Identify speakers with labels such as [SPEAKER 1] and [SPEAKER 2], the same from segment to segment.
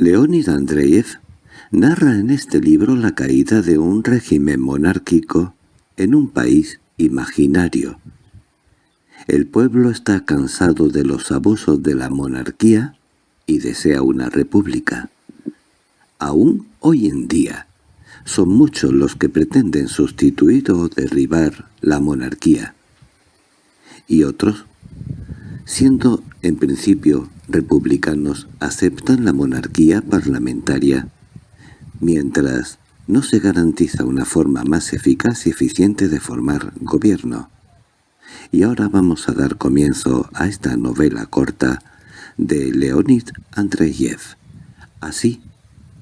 [SPEAKER 1] Leonid Andreyev narra en este libro la caída de un régimen monárquico en un país imaginario. El pueblo está cansado de los abusos de la monarquía y desea una república. Aún hoy en día, son muchos los que pretenden sustituir o derribar la monarquía. Y otros, siendo en principio republicanos, aceptan la monarquía parlamentaria, mientras no se garantiza una forma más eficaz y eficiente de formar gobierno. Y ahora vamos a dar comienzo a esta novela corta de Leonid Andreyev. Así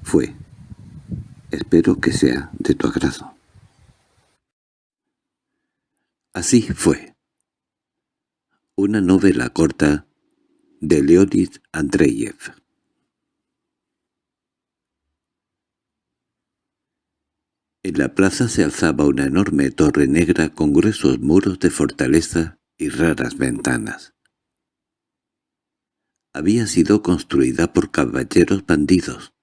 [SPEAKER 1] fue. Espero que sea de tu agrado. Así fue. Una novela corta de Leonid Andreyev. En la plaza se alzaba una enorme torre negra con gruesos muros de fortaleza y raras ventanas. Había sido construida por caballeros bandidos,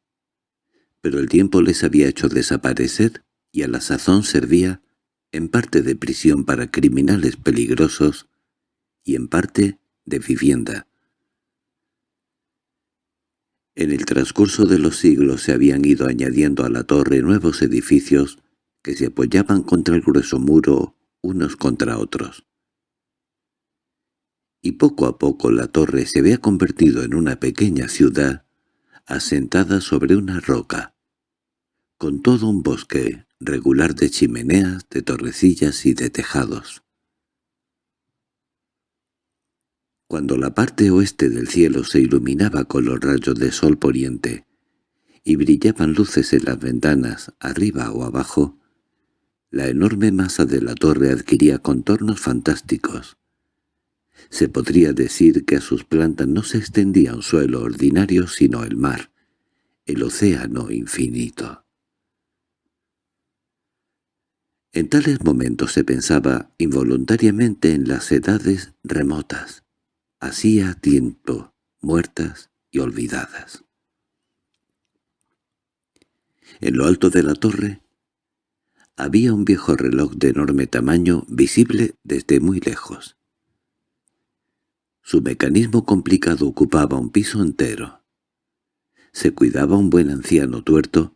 [SPEAKER 1] pero el tiempo les había hecho desaparecer y a la sazón servía en parte de prisión para criminales peligrosos y en parte de vivienda. En el transcurso de los siglos se habían ido añadiendo a la torre nuevos edificios que se apoyaban contra el grueso muro unos contra otros. Y poco a poco la torre se había convertido en una pequeña ciudad asentada sobre una roca, con todo un bosque regular de chimeneas, de torrecillas y de tejados. Cuando la parte oeste del cielo se iluminaba con los rayos de sol poniente y brillaban luces en las ventanas, arriba o abajo, la enorme masa de la torre adquiría contornos fantásticos. Se podría decir que a sus plantas no se extendía un suelo ordinario sino el mar, el océano infinito. En tales momentos se pensaba involuntariamente en las edades remotas, hacía tiempo, muertas y olvidadas. En lo alto de la torre había un viejo reloj de enorme tamaño visible desde muy lejos. Su mecanismo complicado ocupaba un piso entero. Se cuidaba un buen anciano tuerto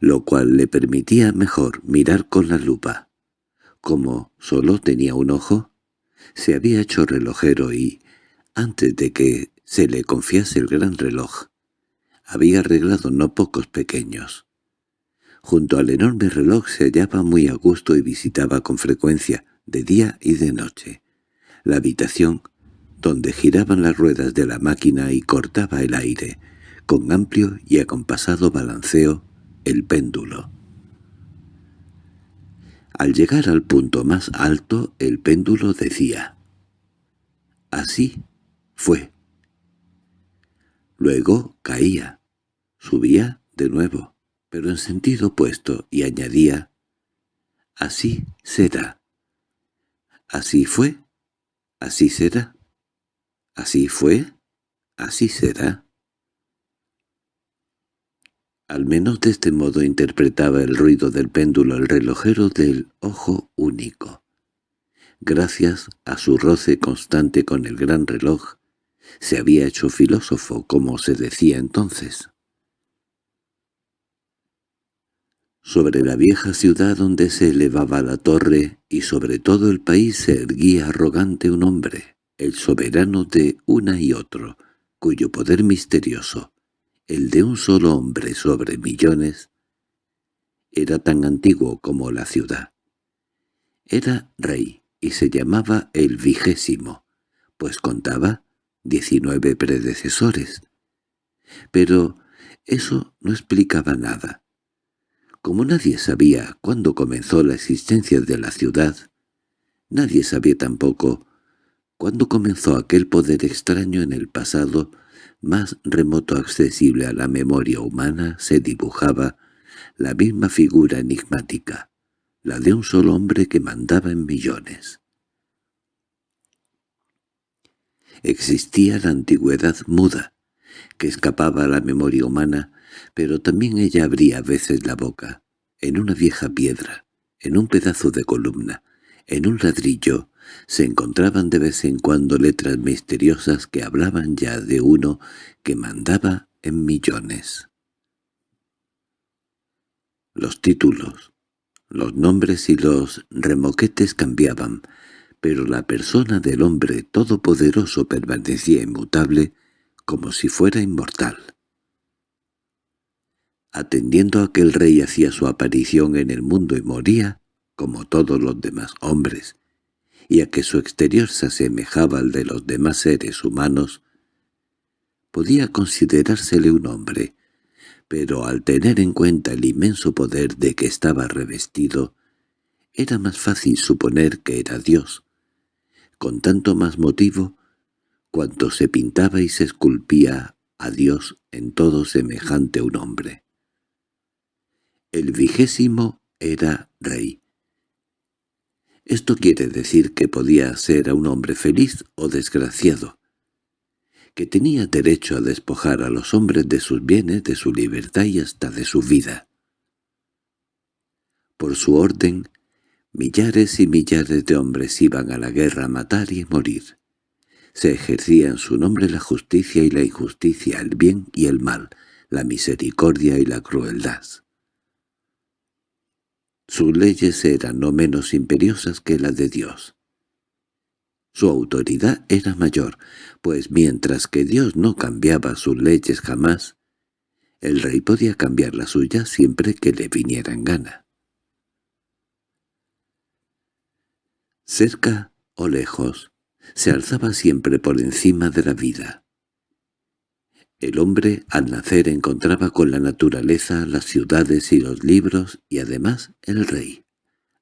[SPEAKER 1] lo cual le permitía mejor mirar con la lupa. Como solo tenía un ojo, se había hecho relojero y, antes de que se le confiase el gran reloj, había arreglado no pocos pequeños. Junto al enorme reloj se hallaba muy a gusto y visitaba con frecuencia, de día y de noche, la habitación donde giraban las ruedas de la máquina y cortaba el aire, con amplio y acompasado balanceo el péndulo. Al llegar al punto más alto, el péndulo decía, «Así fue». Luego caía, subía de nuevo, pero en sentido opuesto, y añadía, «Así será». «Así fue, así será». «Así fue, así será». Al menos de este modo interpretaba el ruido del péndulo el relojero del ojo único. Gracias a su roce constante con el gran reloj, se había hecho filósofo, como se decía entonces. Sobre la vieja ciudad donde se elevaba la torre y sobre todo el país se erguía arrogante un hombre, el soberano de una y otro, cuyo poder misterioso, el de un solo hombre sobre millones, era tan antiguo como la ciudad. Era rey y se llamaba el vigésimo, pues contaba diecinueve predecesores. Pero eso no explicaba nada. Como nadie sabía cuándo comenzó la existencia de la ciudad, nadie sabía tampoco cuándo comenzó aquel poder extraño en el pasado más remoto accesible a la memoria humana se dibujaba la misma figura enigmática, la de un solo hombre que mandaba en millones. Existía la antigüedad muda, que escapaba a la memoria humana, pero también ella abría a veces la boca, en una vieja piedra, en un pedazo de columna, en un ladrillo, se encontraban de vez en cuando letras misteriosas que hablaban ya de uno que mandaba en millones. Los títulos, los nombres y los remoquetes cambiaban, pero la persona del hombre todopoderoso permanecía inmutable como si fuera inmortal. Atendiendo a que el rey hacía su aparición en el mundo y moría, como todos los demás hombres, y a que su exterior se asemejaba al de los demás seres humanos, podía considerársele un hombre, pero al tener en cuenta el inmenso poder de que estaba revestido, era más fácil suponer que era Dios, con tanto más motivo cuanto se pintaba y se esculpía a Dios en todo semejante a un hombre. El vigésimo era rey. Esto quiere decir que podía ser a un hombre feliz o desgraciado, que tenía derecho a despojar a los hombres de sus bienes, de su libertad y hasta de su vida. Por su orden, millares y millares de hombres iban a la guerra a matar y morir. Se ejercía en su nombre la justicia y la injusticia, el bien y el mal, la misericordia y la crueldad. Sus leyes eran no menos imperiosas que las de Dios. Su autoridad era mayor, pues mientras que Dios no cambiaba sus leyes jamás, el rey podía cambiar las suyas siempre que le viniera en gana. Cerca o lejos, se alzaba siempre por encima de la vida. El hombre al nacer encontraba con la naturaleza las ciudades y los libros y además el rey.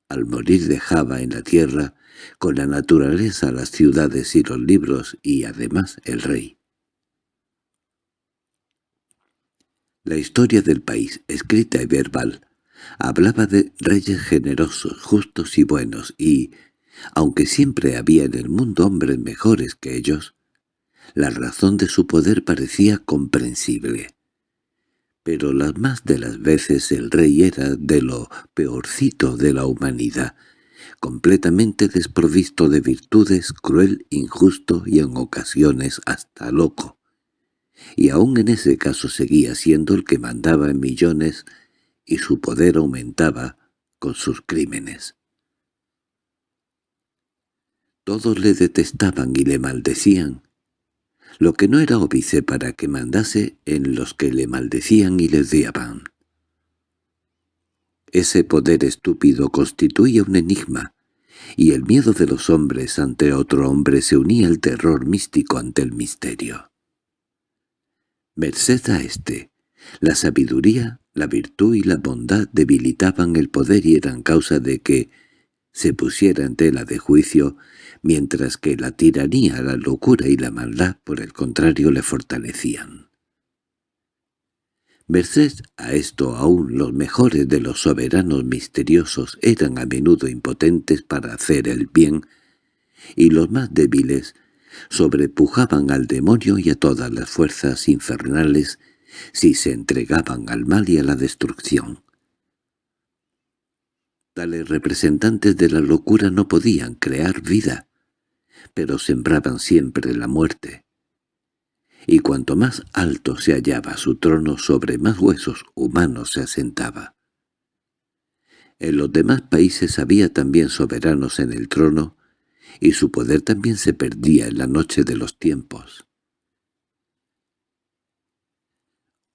[SPEAKER 1] Al morir dejaba en la tierra con la naturaleza las ciudades y los libros y además el rey. La historia del país, escrita y verbal, hablaba de reyes generosos, justos y buenos y, aunque siempre había en el mundo hombres mejores que ellos, la razón de su poder parecía comprensible. Pero las más de las veces el rey era de lo peorcito de la humanidad, completamente desprovisto de virtudes, cruel, injusto y en ocasiones hasta loco. Y aún en ese caso seguía siendo el que mandaba en millones y su poder aumentaba con sus crímenes. Todos le detestaban y le maldecían, lo que no era óbice para que mandase en los que le maldecían y le odiaban. Ese poder estúpido constituía un enigma, y el miedo de los hombres ante otro hombre se unía al terror místico ante el misterio. Merced a éste, la sabiduría, la virtud y la bondad debilitaban el poder y eran causa de que se pusiera en tela de juicio mientras que la tiranía, la locura y la maldad, por el contrario, le fortalecían. Merced a esto aún los mejores de los soberanos misteriosos eran a menudo impotentes para hacer el bien, y los más débiles sobrepujaban al demonio y a todas las fuerzas infernales si se entregaban al mal y a la destrucción. Tales representantes de la locura no podían crear vida, pero sembraban siempre la muerte. Y cuanto más alto se hallaba su trono, sobre más huesos humanos se asentaba. En los demás países había también soberanos en el trono, y su poder también se perdía en la noche de los tiempos.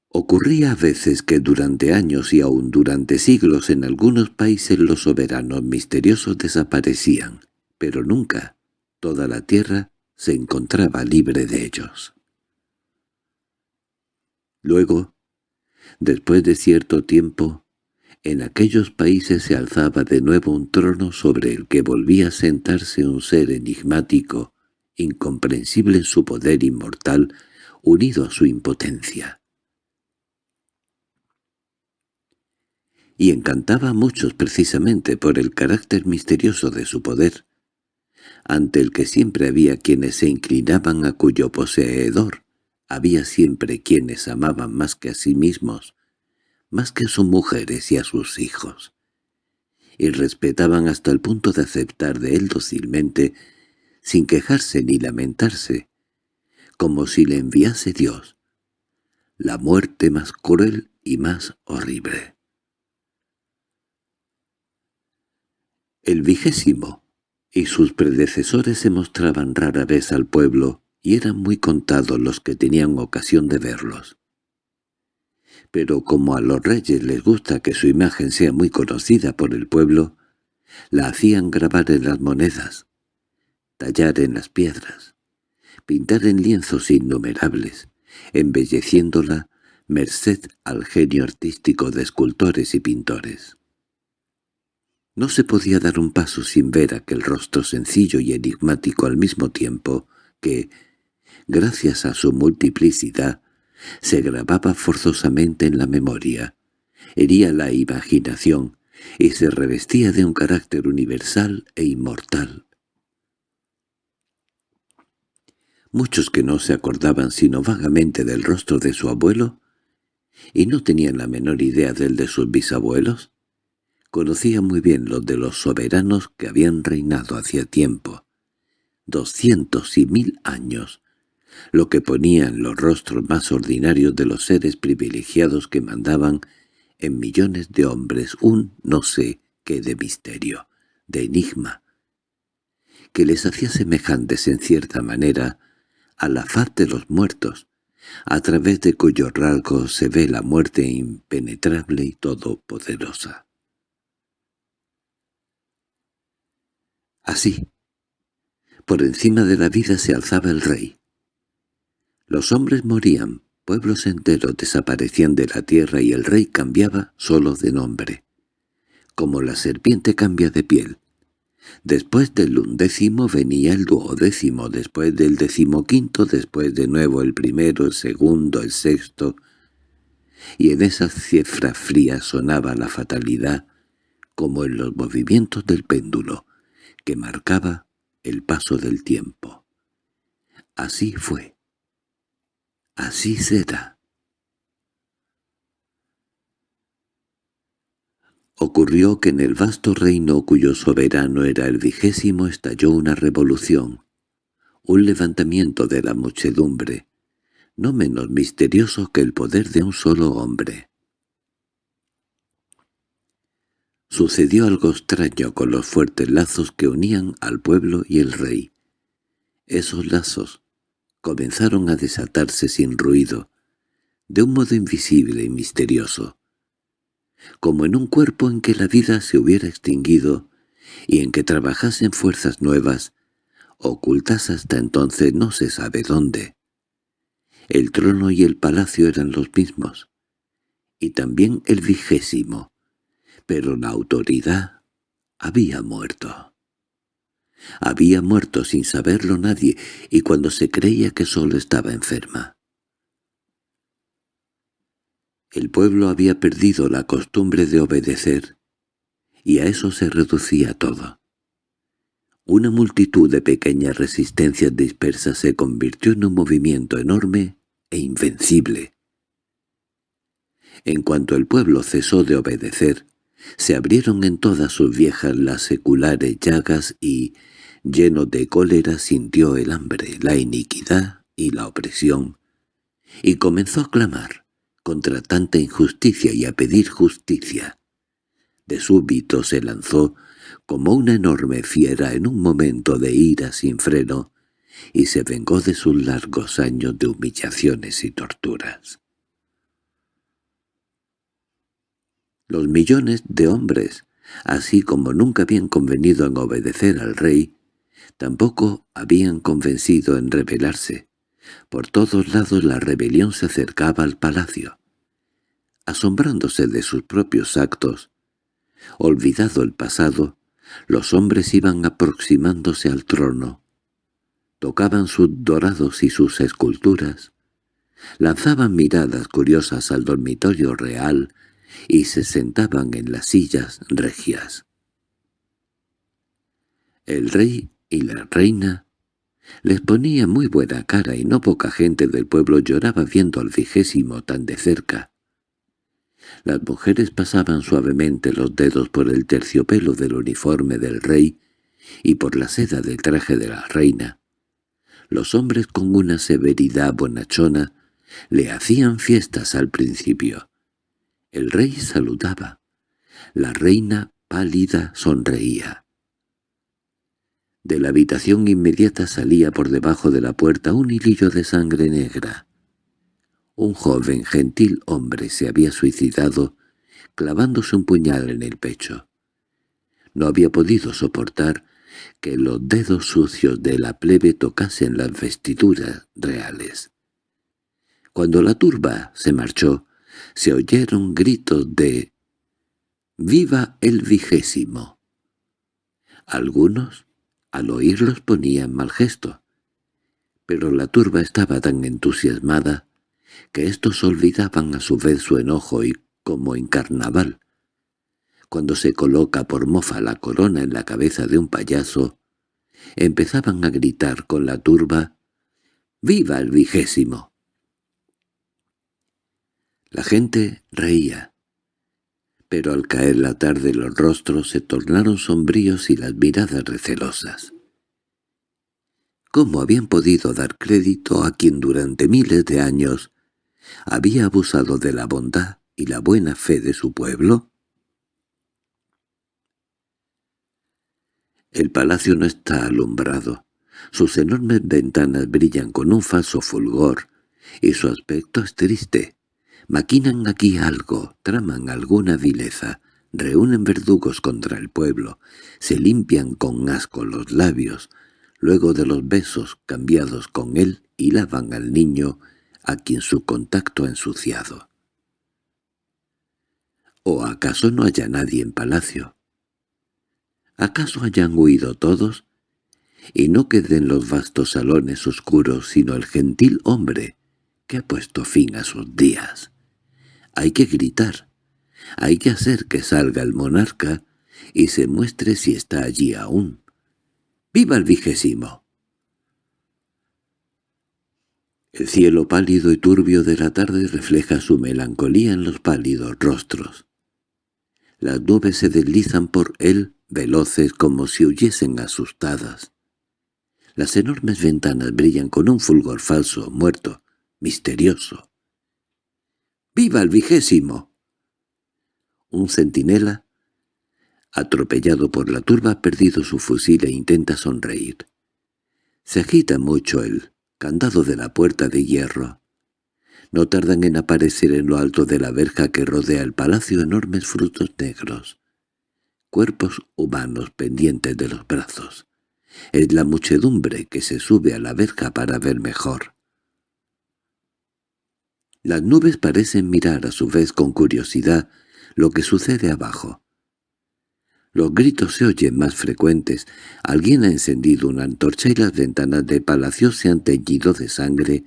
[SPEAKER 1] Ocurría a veces que durante años y aún durante siglos en algunos países los soberanos misteriosos desaparecían, pero nunca toda la tierra se encontraba libre de ellos. Luego, después de cierto tiempo, en aquellos países se alzaba de nuevo un trono sobre el que volvía a sentarse un ser enigmático, incomprensible en su poder inmortal, unido a su impotencia. y encantaba a muchos precisamente por el carácter misterioso de su poder, ante el que siempre había quienes se inclinaban a cuyo poseedor había siempre quienes amaban más que a sí mismos, más que a sus mujeres y a sus hijos, y respetaban hasta el punto de aceptar de él dócilmente, sin quejarse ni lamentarse, como si le enviase Dios, la muerte más cruel y más horrible. El vigésimo y sus predecesores se mostraban rara vez al pueblo y eran muy contados los que tenían ocasión de verlos. Pero como a los reyes les gusta que su imagen sea muy conocida por el pueblo, la hacían grabar en las monedas, tallar en las piedras, pintar en lienzos innumerables, embelleciéndola merced al genio artístico de escultores y pintores. No se podía dar un paso sin ver aquel rostro sencillo y enigmático al mismo tiempo que, gracias a su multiplicidad, se grababa forzosamente en la memoria, hería la imaginación y se revestía de un carácter universal e inmortal. Muchos que no se acordaban sino vagamente del rostro de su abuelo y no tenían la menor idea del de sus bisabuelos, conocían muy bien los de los soberanos que habían reinado hacía tiempo, doscientos y mil años, lo que ponía en los rostros más ordinarios de los seres privilegiados que mandaban en millones de hombres un no sé qué de misterio, de enigma, que les hacía semejantes en cierta manera a la faz de los muertos, a través de cuyo rasgo se ve la muerte impenetrable y todopoderosa. Así, por encima de la vida se alzaba el rey. Los hombres morían, pueblos enteros desaparecían de la tierra y el rey cambiaba solo de nombre. Como la serpiente cambia de piel, Después del undécimo venía el duodécimo, después del decimoquinto, después de nuevo el primero, el segundo, el sexto, y en esa cifra fría sonaba la fatalidad, como en los movimientos del péndulo, que marcaba el paso del tiempo. Así fue. Así será. Ocurrió que en el vasto reino cuyo soberano era el vigésimo estalló una revolución, un levantamiento de la muchedumbre, no menos misterioso que el poder de un solo hombre. Sucedió algo extraño con los fuertes lazos que unían al pueblo y el rey. Esos lazos comenzaron a desatarse sin ruido, de un modo invisible y misterioso como en un cuerpo en que la vida se hubiera extinguido y en que trabajasen fuerzas nuevas, ocultas hasta entonces no se sabe dónde. El trono y el palacio eran los mismos, y también el vigésimo, pero la autoridad había muerto. Había muerto sin saberlo nadie, y cuando se creía que solo estaba enferma. El pueblo había perdido la costumbre de obedecer, y a eso se reducía todo. Una multitud de pequeñas resistencias dispersas se convirtió en un movimiento enorme e invencible. En cuanto el pueblo cesó de obedecer, se abrieron en todas sus viejas las seculares llagas y, lleno de cólera, sintió el hambre, la iniquidad y la opresión, y comenzó a clamar contra tanta injusticia y a pedir justicia. De súbito se lanzó como una enorme fiera en un momento de ira sin freno y se vengó de sus largos años de humillaciones y torturas. Los millones de hombres, así como nunca habían convenido en obedecer al rey, tampoco habían convencido en rebelarse. Por todos lados la rebelión se acercaba al palacio. Asombrándose de sus propios actos, olvidado el pasado, los hombres iban aproximándose al trono. Tocaban sus dorados y sus esculturas, lanzaban miradas curiosas al dormitorio real y se sentaban en las sillas regias. El rey y la reina Les ponía muy buena cara y no poca gente del pueblo lloraba viendo al vigésimo tan de cerca. Las mujeres pasaban suavemente los dedos por el terciopelo del uniforme del rey y por la seda del traje de la reina. Los hombres con una severidad bonachona le hacían fiestas al principio. El rey saludaba. La reina, pálida, sonreía. De la habitación inmediata salía por debajo de la puerta un hilillo de sangre negra. Un joven gentil hombre se había suicidado clavándose un puñal en el pecho. No había podido soportar que los dedos sucios de la plebe tocasen las vestiduras reales. Cuando la turba se marchó, se oyeron gritos de «¡Viva el vigésimo!». Algunos, al oírlos, ponían mal gesto, pero la turba estaba tan entusiasmada que éstos olvidaban a su vez su enojo y, como en carnaval, cuando se coloca por mofa la corona en la cabeza de un payaso, empezaban a gritar con la turba «¡Viva el vigésimo!». La gente reía, pero al caer la tarde los rostros se tornaron sombríos y las miradas recelosas. ¿Cómo habían podido dar crédito a quien durante miles de años había abusado de la bondad y la buena fe de su pueblo? El palacio no está alumbrado. Sus enormes ventanas brillan con un falso fulgor, y su aspecto es triste. Maquinan aquí algo, traman alguna vileza, reúnen verdugos contra el pueblo, se limpian con asco los labios, luego de los besos cambiados con él y lavan al niño a quien su contacto ha ensuciado. ¿O acaso no haya nadie en palacio? ¿Acaso hayan huido todos? Y no queden los vastos salones oscuros sino el gentil hombre que ha puesto fin a sus días. Hay que gritar, hay que hacer que salga el monarca y se muestre si está allí aún. ¡Viva el vigésimo! El cielo pálido y turbio de la tarde refleja su melancolía en los pálidos rostros. Las nubes se deslizan por él veloces como si huyesen asustadas. Las enormes ventanas brillan con un fulgor falso, muerto, misterioso. —¡Viva el vigésimo! Un centinela, atropellado por la turba, ha perdido su fusil e intenta sonreír. Se agita mucho el candado de la puerta de hierro. No tardan en aparecer en lo alto de la verja que rodea el palacio enormes frutos negros cuerpos humanos pendientes de los brazos. Es la muchedumbre que se sube a la verja para ver mejor. Las nubes parecen mirar a su vez con curiosidad lo que sucede abajo. Los gritos se oyen más frecuentes. Alguien ha encendido una antorcha y las ventanas del palacio se han teñido de sangre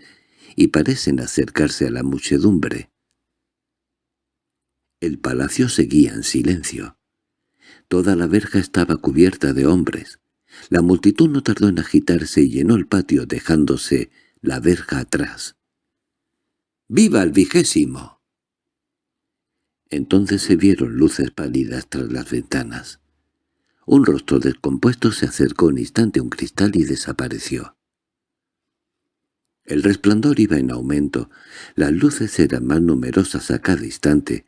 [SPEAKER 1] y parecen acercarse a la muchedumbre. El palacio seguía en silencio. Toda la verja estaba cubierta de hombres. La multitud no tardó en agitarse y llenó el patio dejándose la verja atrás. —¡Viva el vigésimo! Entonces se vieron luces pálidas tras las ventanas. Un rostro descompuesto se acercó un instante a un cristal y desapareció. El resplandor iba en aumento, las luces eran más numerosas a cada instante,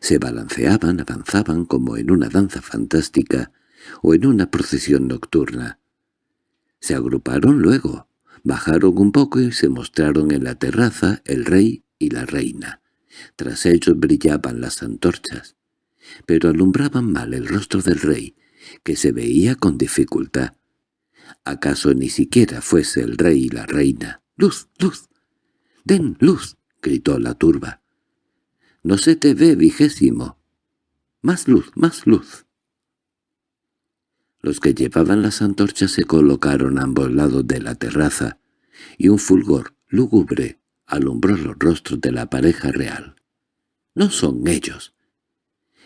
[SPEAKER 1] se balanceaban, avanzaban como en una danza fantástica o en una procesión nocturna. Se agruparon luego, bajaron un poco y se mostraron en la terraza el rey y la reina. Tras ellos brillaban las antorchas, pero alumbraban mal el rostro del rey, que se veía con dificultad. ¿Acaso ni siquiera fuese el rey y la reina? —¡Luz, luz! —¡Den luz! —gritó la turba. No se te ve, vigésimo. Más luz, más luz. Los que llevaban las antorchas se colocaron a ambos lados de la terraza, y un fulgor lúgubre alumbró los rostros de la pareja real. —¡No son ellos!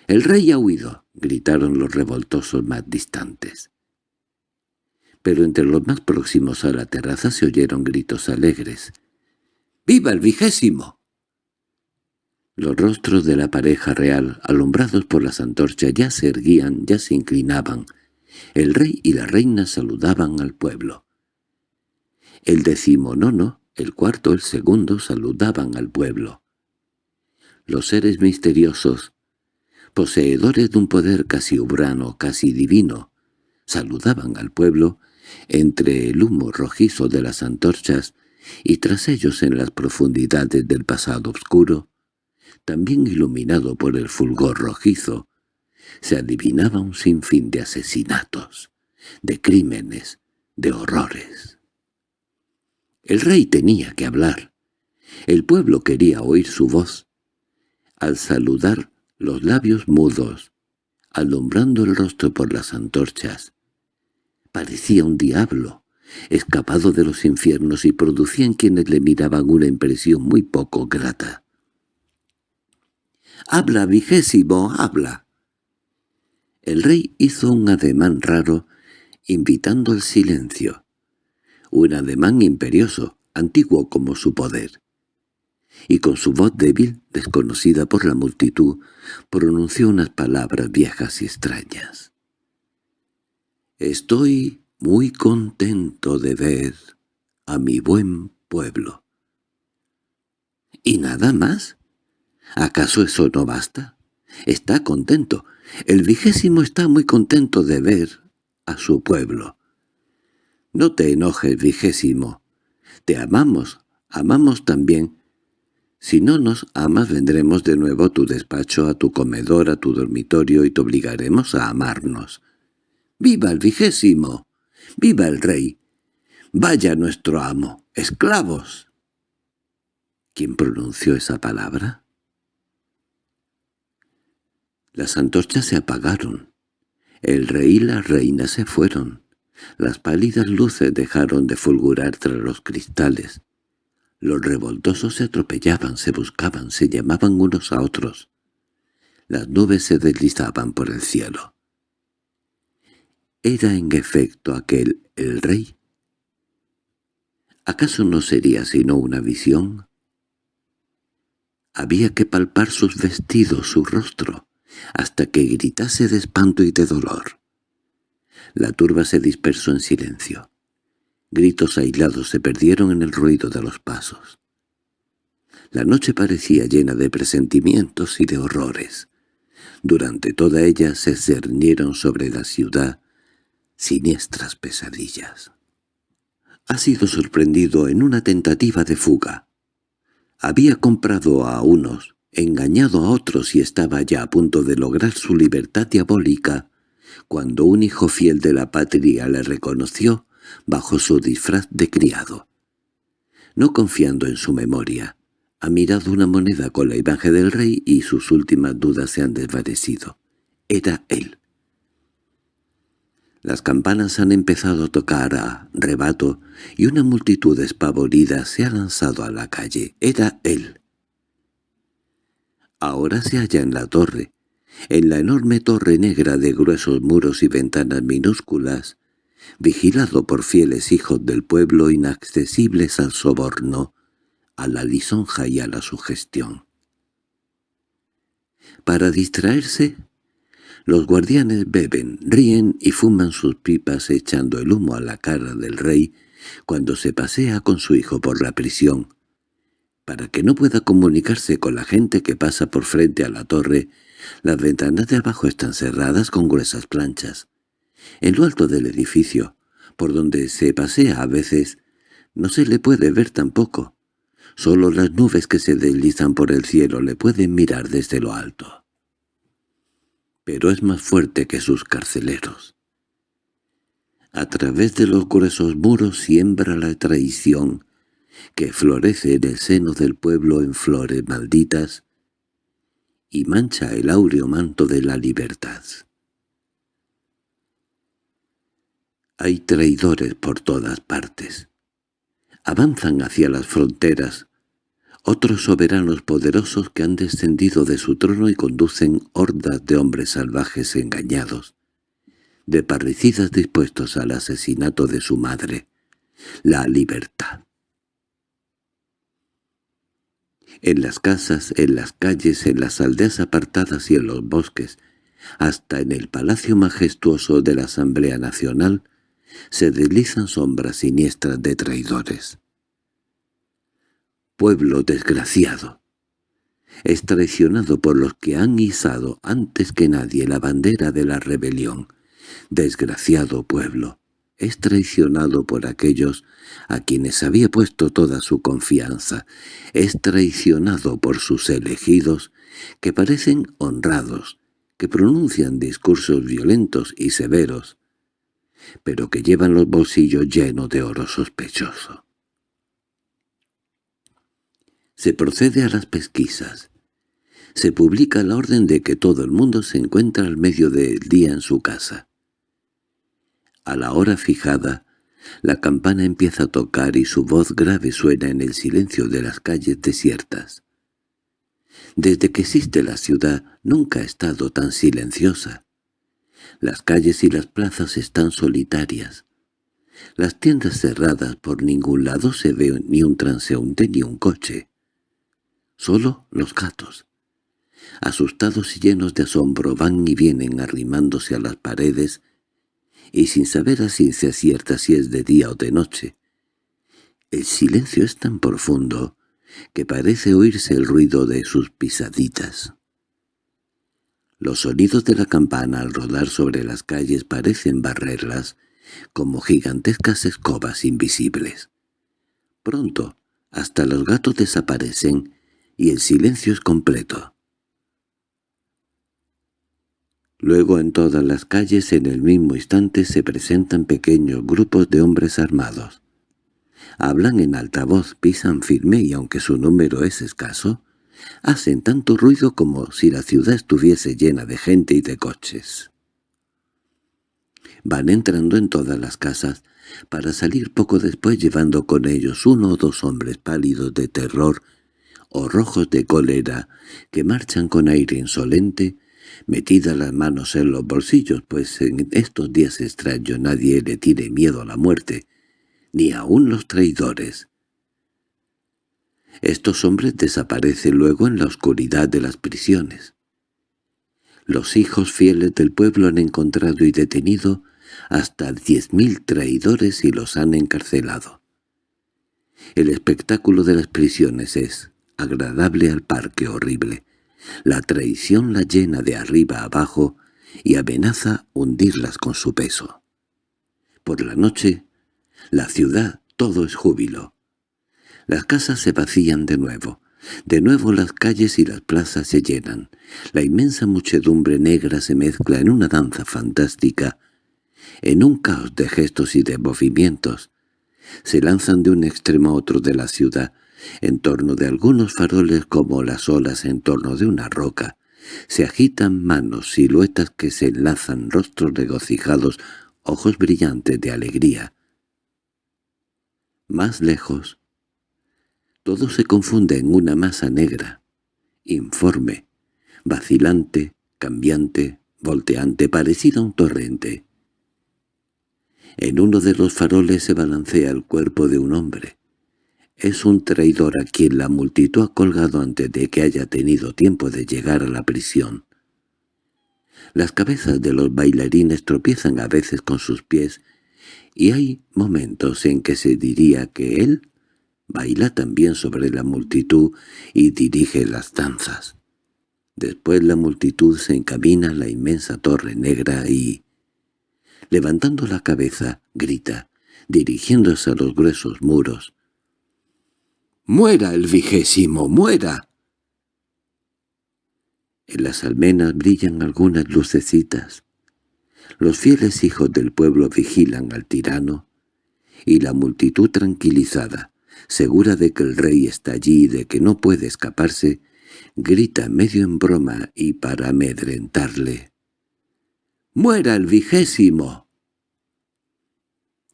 [SPEAKER 1] —¡El rey ha huido! —gritaron los revoltosos más distantes. pero entre los más próximos a la terraza se oyeron gritos alegres. —¡Viva el vigésimo! Los rostros de la pareja real, alumbrados por las antorchas, ya se erguían, ya se inclinaban. El rey y la reina saludaban al pueblo. El decimonono, el cuarto, el segundo, saludaban al pueblo. Los seres misteriosos, poseedores de un poder casi ubrano, casi divino, saludaban al pueblo entre el humo rojizo de las antorchas y tras ellos en las profundidades del pasado oscuro, también iluminado por el fulgor rojizo, se adivinaba un sinfín de asesinatos, de crímenes, de horrores. El rey tenía que hablar. El pueblo quería oír su voz. Al saludar, los labios mudos, alumbrando el rostro por las antorchas, parecía un diablo, escapado de los infiernos y producía en quienes le miraban una impresión muy poco grata. —¡Habla, vigésimo, habla! El rey hizo un ademán raro, invitando al silencio. Un ademán imperioso, antiguo como su poder. Y con su voz débil, desconocida por la multitud, pronunció unas palabras viejas y extrañas. «Estoy muy contento de ver a mi buen pueblo». —¿Y nada más? ¿Acaso eso no basta? Está contento. El vigésimo está muy contento de ver a su pueblo. No te enojes, vigésimo. Te amamos, amamos también. Si no nos amas vendremos de nuevo a tu despacho, a tu comedor, a tu dormitorio y te obligaremos a amarnos. ¡Viva el vigésimo! ¡Viva el rey! ¡Vaya nuestro amo! ¡Esclavos! ¿Quién pronunció esa palabra? Las antorchas se apagaron. El rey y la reina se fueron. Las pálidas luces dejaron de fulgurar tras los cristales. Los revoltosos se atropellaban, se buscaban, se llamaban unos a otros. Las nubes se deslizaban por el cielo. ¿Era en efecto aquel el rey? ¿Acaso no sería sino una visión? Había que palpar sus vestidos, su rostro hasta que gritase de espanto y de dolor. La turba se dispersó en silencio. Gritos aislados se perdieron en el ruido de los pasos. La noche parecía llena de presentimientos y de horrores. Durante toda ella se cernieron sobre la ciudad siniestras pesadillas. Ha sido sorprendido en una tentativa de fuga. Había comprado a unos engañado a otros y estaba ya a punto de lograr su libertad diabólica, cuando un hijo fiel de la patria le reconoció bajo su disfraz de criado. No confiando en su memoria, ha mirado una moneda con la imagen del rey y sus últimas dudas se han desvanecido. Era él. Las campanas han empezado a tocar a rebato y una multitud espavorida se ha lanzado a la calle. Era él. Ahora se halla en la torre, en la enorme torre negra de gruesos muros y ventanas minúsculas, vigilado por fieles hijos del pueblo inaccesibles al soborno, a la lisonja y a la sugestión. Para distraerse, los guardianes beben, ríen y fuman sus pipas echando el humo a la cara del rey cuando se pasea con su hijo por la prisión, para que no pueda comunicarse con la gente que pasa por frente a la torre, las ventanas de abajo están cerradas con gruesas planchas. En lo alto del edificio, por donde se pasea a veces, no se le puede ver tampoco. Solo las nubes que se deslizan por el cielo le pueden mirar desde lo alto. Pero es más fuerte que sus carceleros. A través de los gruesos muros siembra la traición, que florece en el seno del pueblo en flores malditas y mancha el áureo manto de la libertad. Hay traidores por todas partes. Avanzan hacia las fronteras otros soberanos poderosos que han descendido de su trono y conducen hordas de hombres salvajes engañados, de parricidas dispuestos al asesinato de su madre, la libertad. En las casas, en las calles, en las aldeas apartadas y en los bosques, hasta en el palacio majestuoso de la Asamblea Nacional, se deslizan sombras siniestras de traidores. Pueblo desgraciado, es traicionado por los que han izado antes que nadie la bandera de la rebelión. Desgraciado pueblo, es traicionado por aquellos a quienes había puesto toda su confianza. Es traicionado por sus elegidos, que parecen honrados, que pronuncian discursos violentos y severos, pero que llevan los bolsillos llenos de oro sospechoso. Se procede a las pesquisas. Se publica la orden de que todo el mundo se encuentra al medio del día en su casa. A la hora fijada, la campana empieza a tocar y su voz grave suena en el silencio de las calles desiertas. Desde que existe la ciudad nunca ha estado tan silenciosa. Las calles y las plazas están solitarias. Las tiendas cerradas por ningún lado se ve ni un transeúnte ni un coche. Solo los gatos. Asustados y llenos de asombro van y vienen arrimándose a las paredes y sin saber a ciencia cierta si es de día o de noche. El silencio es tan profundo que parece oírse el ruido de sus pisaditas. Los sonidos de la campana al rodar sobre las calles parecen barrerlas como gigantescas escobas invisibles. Pronto, hasta los gatos desaparecen y el silencio es completo. Luego en todas las calles en el mismo instante se presentan pequeños grupos de hombres armados. Hablan en alta voz, pisan firme y aunque su número es escaso, hacen tanto ruido como si la ciudad estuviese llena de gente y de coches. Van entrando en todas las casas, para salir poco después llevando con ellos uno o dos hombres pálidos de terror o rojos de cólera que marchan con aire insolente metida las manos en los bolsillos, pues en estos días extraños nadie le tiene miedo a la muerte, ni aun los traidores. Estos hombres desaparecen luego en la oscuridad de las prisiones. Los hijos fieles del pueblo han encontrado y detenido hasta diez mil traidores y los han encarcelado. El espectáculo de las prisiones es agradable al parque horrible, la traición la llena de arriba abajo y amenaza hundirlas con su peso. Por la noche, la ciudad todo es júbilo. Las casas se vacían de nuevo. De nuevo las calles y las plazas se llenan. La inmensa muchedumbre negra se mezcla en una danza fantástica, en un caos de gestos y de movimientos. Se lanzan de un extremo a otro de la ciudad, en torno de algunos faroles como las olas en torno de una roca, se agitan manos, siluetas que se enlazan, rostros regocijados, ojos brillantes de alegría. Más lejos, todo se confunde en una masa negra, informe, vacilante, cambiante, volteante, parecida a un torrente. En uno de los faroles se balancea el cuerpo de un hombre. Es un traidor a quien la multitud ha colgado antes de que haya tenido tiempo de llegar a la prisión. Las cabezas de los bailarines tropiezan a veces con sus pies, y hay momentos en que se diría que él baila también sobre la multitud y dirige las danzas. Después la multitud se encamina a la inmensa torre negra y, levantando la cabeza, grita, dirigiéndose a los gruesos muros, ¡Muera el vigésimo! ¡Muera! En las almenas brillan algunas lucecitas. Los fieles hijos del pueblo vigilan al tirano, y la multitud tranquilizada, segura de que el rey está allí y de que no puede escaparse, grita medio en broma y para amedrentarle. —¡Muera el vigésimo!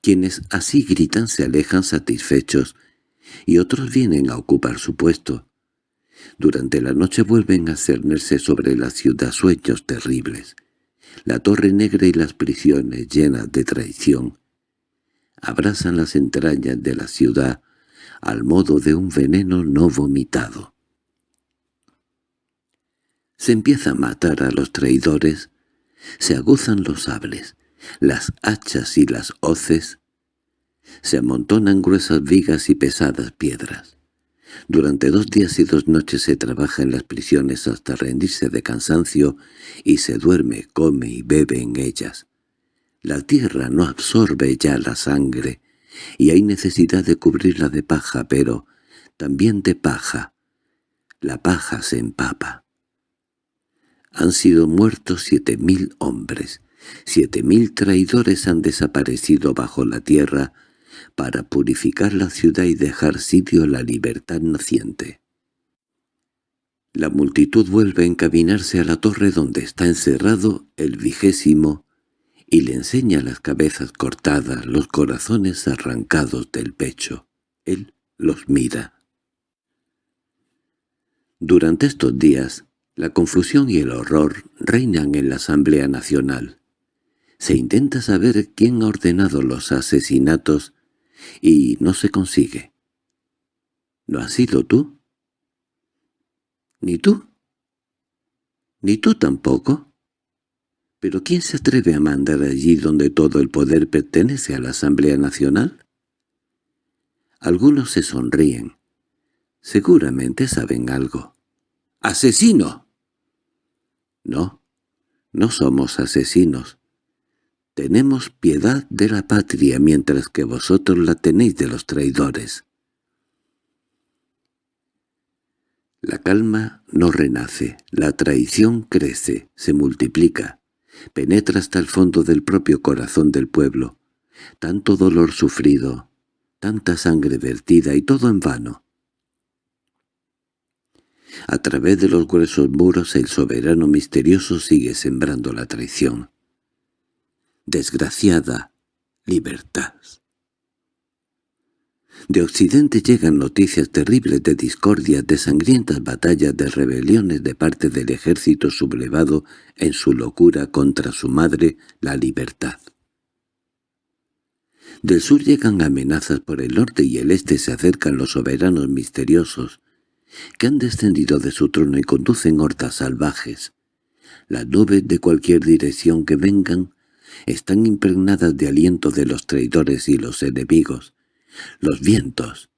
[SPEAKER 1] Quienes así gritan se alejan satisfechos y otros vienen a ocupar su puesto. Durante la noche vuelven a cernerse sobre la ciudad sueños terribles. La torre negra y las prisiones llenas de traición abrasan las entrañas de la ciudad al modo de un veneno no vomitado. Se empieza a matar a los traidores, se aguzan los sables, las hachas y las hoces, se amontonan gruesas vigas y pesadas piedras. Durante dos días y dos noches se trabaja en las prisiones hasta rendirse de cansancio y se duerme, come y bebe en ellas. La tierra no absorbe ya la sangre, y hay necesidad de cubrirla de paja, pero también de paja. La paja se empapa. Han sido muertos siete mil hombres, siete mil traidores han desaparecido bajo la tierra para purificar la ciudad y dejar sitio a la libertad naciente. La multitud vuelve a encaminarse a la torre donde está encerrado el vigésimo y le enseña las cabezas cortadas, los corazones arrancados del pecho. Él los mira. Durante estos días, la confusión y el horror reinan en la Asamblea Nacional. Se intenta saber quién ha ordenado los asesinatos y no se consigue. ¿No has sido tú? ¿Ni tú? ¿Ni tú tampoco? ¿Pero quién se atreve a mandar allí donde todo el poder pertenece a la Asamblea Nacional? Algunos se sonríen. Seguramente saben algo. ¡Asesino! No, no somos asesinos. Tenemos piedad de la patria mientras que vosotros la tenéis de los traidores. La calma no renace, la traición crece, se multiplica, penetra hasta el fondo del propio corazón del pueblo. Tanto dolor sufrido, tanta sangre vertida y todo en vano. A través de los gruesos muros el soberano misterioso sigue sembrando la traición desgraciada libertad. De Occidente llegan noticias terribles de discordias, de sangrientas batallas, de rebeliones de parte del ejército sublevado en su locura contra su madre, la libertad. Del sur llegan amenazas por el norte y el este se acercan los soberanos misteriosos, que han descendido de su trono y conducen hordas salvajes. Las nubes de cualquier dirección que vengan están impregnadas de aliento de los traidores y los enemigos. Los vientos,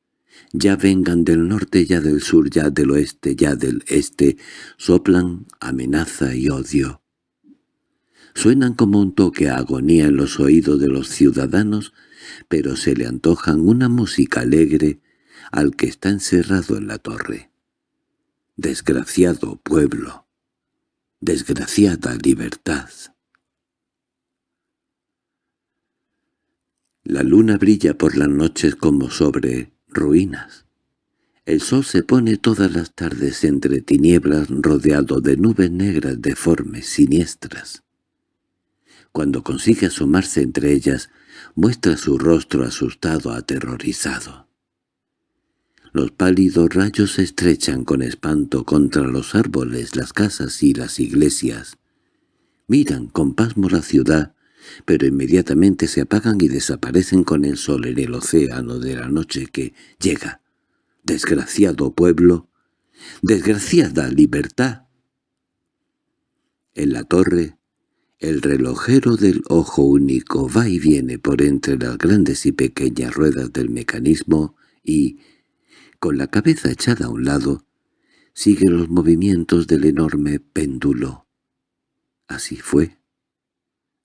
[SPEAKER 1] ya vengan del norte, ya del sur, ya del oeste, ya del este, soplan amenaza y odio. Suenan como un toque a agonía en los oídos de los ciudadanos, pero se le antojan una música alegre al que está encerrado en la torre. Desgraciado pueblo, desgraciada libertad. La luna brilla por las noches como sobre ruinas. El sol se pone todas las tardes entre tinieblas rodeado de nubes negras deformes, siniestras. Cuando consigue asomarse entre ellas, muestra su rostro asustado, aterrorizado. Los pálidos rayos se estrechan con espanto contra los árboles, las casas y las iglesias. Miran con pasmo la ciudad pero inmediatamente se apagan y desaparecen con el sol en el océano de la noche que llega. Desgraciado pueblo, desgraciada libertad. En la torre, el relojero del ojo único va y viene por entre las grandes y pequeñas ruedas del mecanismo y, con la cabeza echada a un lado, sigue los movimientos del enorme péndulo. Así fue.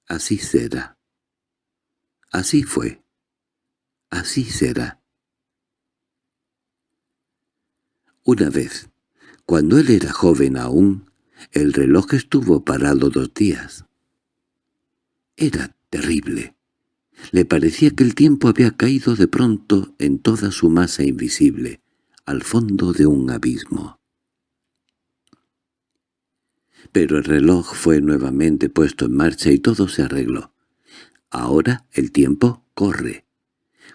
[SPEAKER 1] Así será. Así fue. Así será. Una vez, cuando él era joven aún, el reloj estuvo parado dos días. Era terrible. Le parecía que el tiempo había caído de pronto en toda su masa invisible, al fondo de un abismo pero el reloj fue nuevamente puesto en marcha y todo se arregló. Ahora el tiempo corre.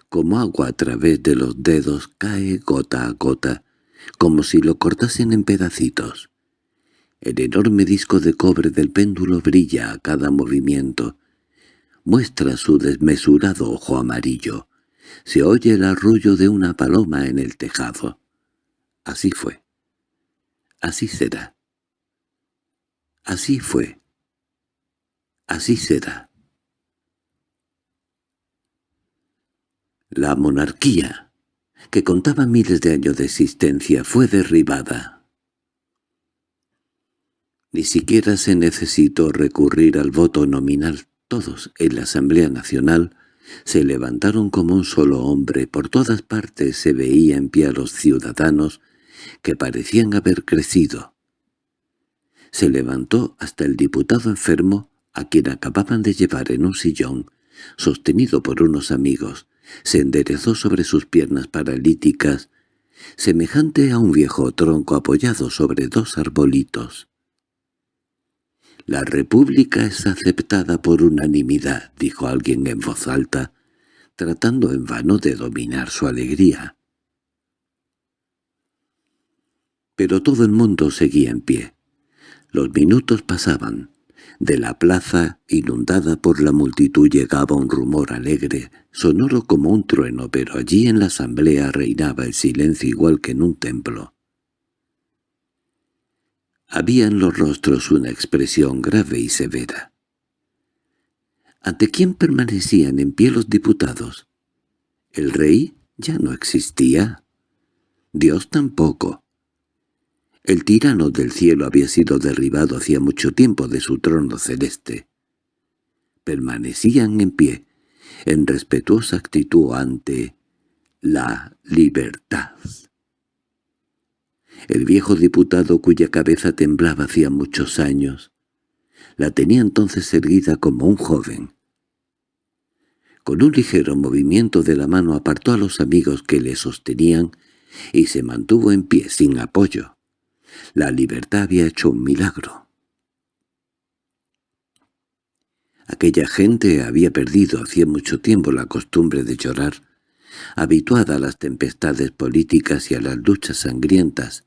[SPEAKER 1] Como agua a través de los dedos cae gota a gota, como si lo cortasen en pedacitos. El enorme disco de cobre del péndulo brilla a cada movimiento. Muestra su desmesurado ojo amarillo. Se oye el arrullo de una paloma en el tejado. Así fue. Así será. Así fue. Así será. La monarquía, que contaba miles de años de existencia, fue derribada. Ni siquiera se necesitó recurrir al voto nominal. Todos en la Asamblea Nacional se levantaron como un solo hombre. Por todas partes se veía en pie a los ciudadanos que parecían haber crecido. Se levantó hasta el diputado enfermo, a quien acababan de llevar en un sillón, sostenido por unos amigos, se enderezó sobre sus piernas paralíticas, semejante a un viejo tronco apoyado sobre dos arbolitos. «La república es aceptada por unanimidad», dijo alguien en voz alta, tratando en vano de dominar su alegría. Pero todo el mundo seguía en pie. Los minutos pasaban. De la plaza, inundada por la multitud, llegaba un rumor alegre, sonoro como un trueno, pero allí en la asamblea reinaba el silencio igual que en un templo. Había en los rostros una expresión grave y severa. ¿Ante quién permanecían en pie los diputados? El rey ya no existía. Dios tampoco. El tirano del cielo había sido derribado hacía mucho tiempo de su trono celeste. Permanecían en pie, en respetuosa actitud ante la libertad. El viejo diputado cuya cabeza temblaba hacía muchos años, la tenía entonces erguida como un joven. Con un ligero movimiento de la mano apartó a los amigos que le sostenían y se mantuvo en pie sin apoyo. La libertad había hecho un milagro. Aquella gente había perdido hacía mucho tiempo la costumbre de llorar, habituada a las tempestades políticas y a las luchas sangrientas,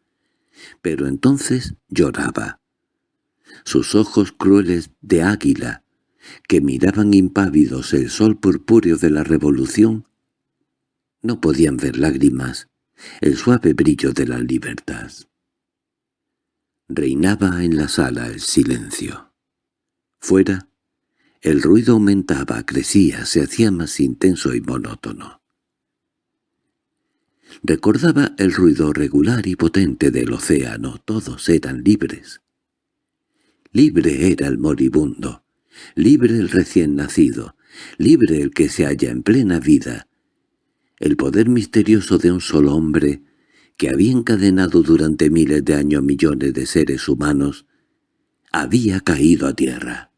[SPEAKER 1] pero entonces lloraba. Sus ojos crueles de águila, que miraban impávidos el sol purpúreo de la revolución, no podían ver lágrimas, el suave brillo de la libertad. Reinaba en la sala el silencio. Fuera, el ruido aumentaba, crecía, se hacía más intenso y monótono. Recordaba el ruido regular y potente del océano, todos eran libres. Libre era el moribundo, libre el recién nacido, libre el que se halla en plena vida. El poder misterioso de un solo hombre que había encadenado durante miles de años millones de seres humanos, había caído a tierra.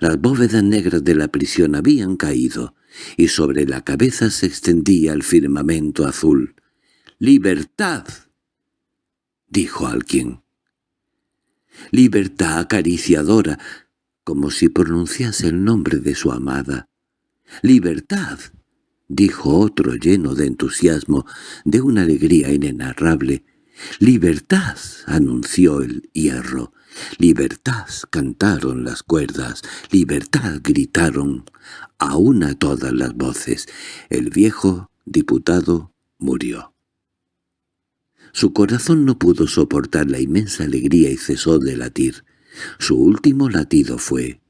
[SPEAKER 1] Las bóvedas negras de la prisión habían caído, y sobre la cabeza se extendía el firmamento azul. «¡Libertad!» dijo alguien. «Libertad acariciadora», como si pronunciase el nombre de su amada. «¡Libertad!» Dijo otro lleno de entusiasmo, de una alegría inenarrable. «¡Libertad!» anunció el hierro. «¡Libertad!» cantaron las cuerdas. «¡Libertad!» gritaron a una todas las voces. El viejo diputado murió. Su corazón no pudo soportar la inmensa alegría y cesó de latir. Su último latido fue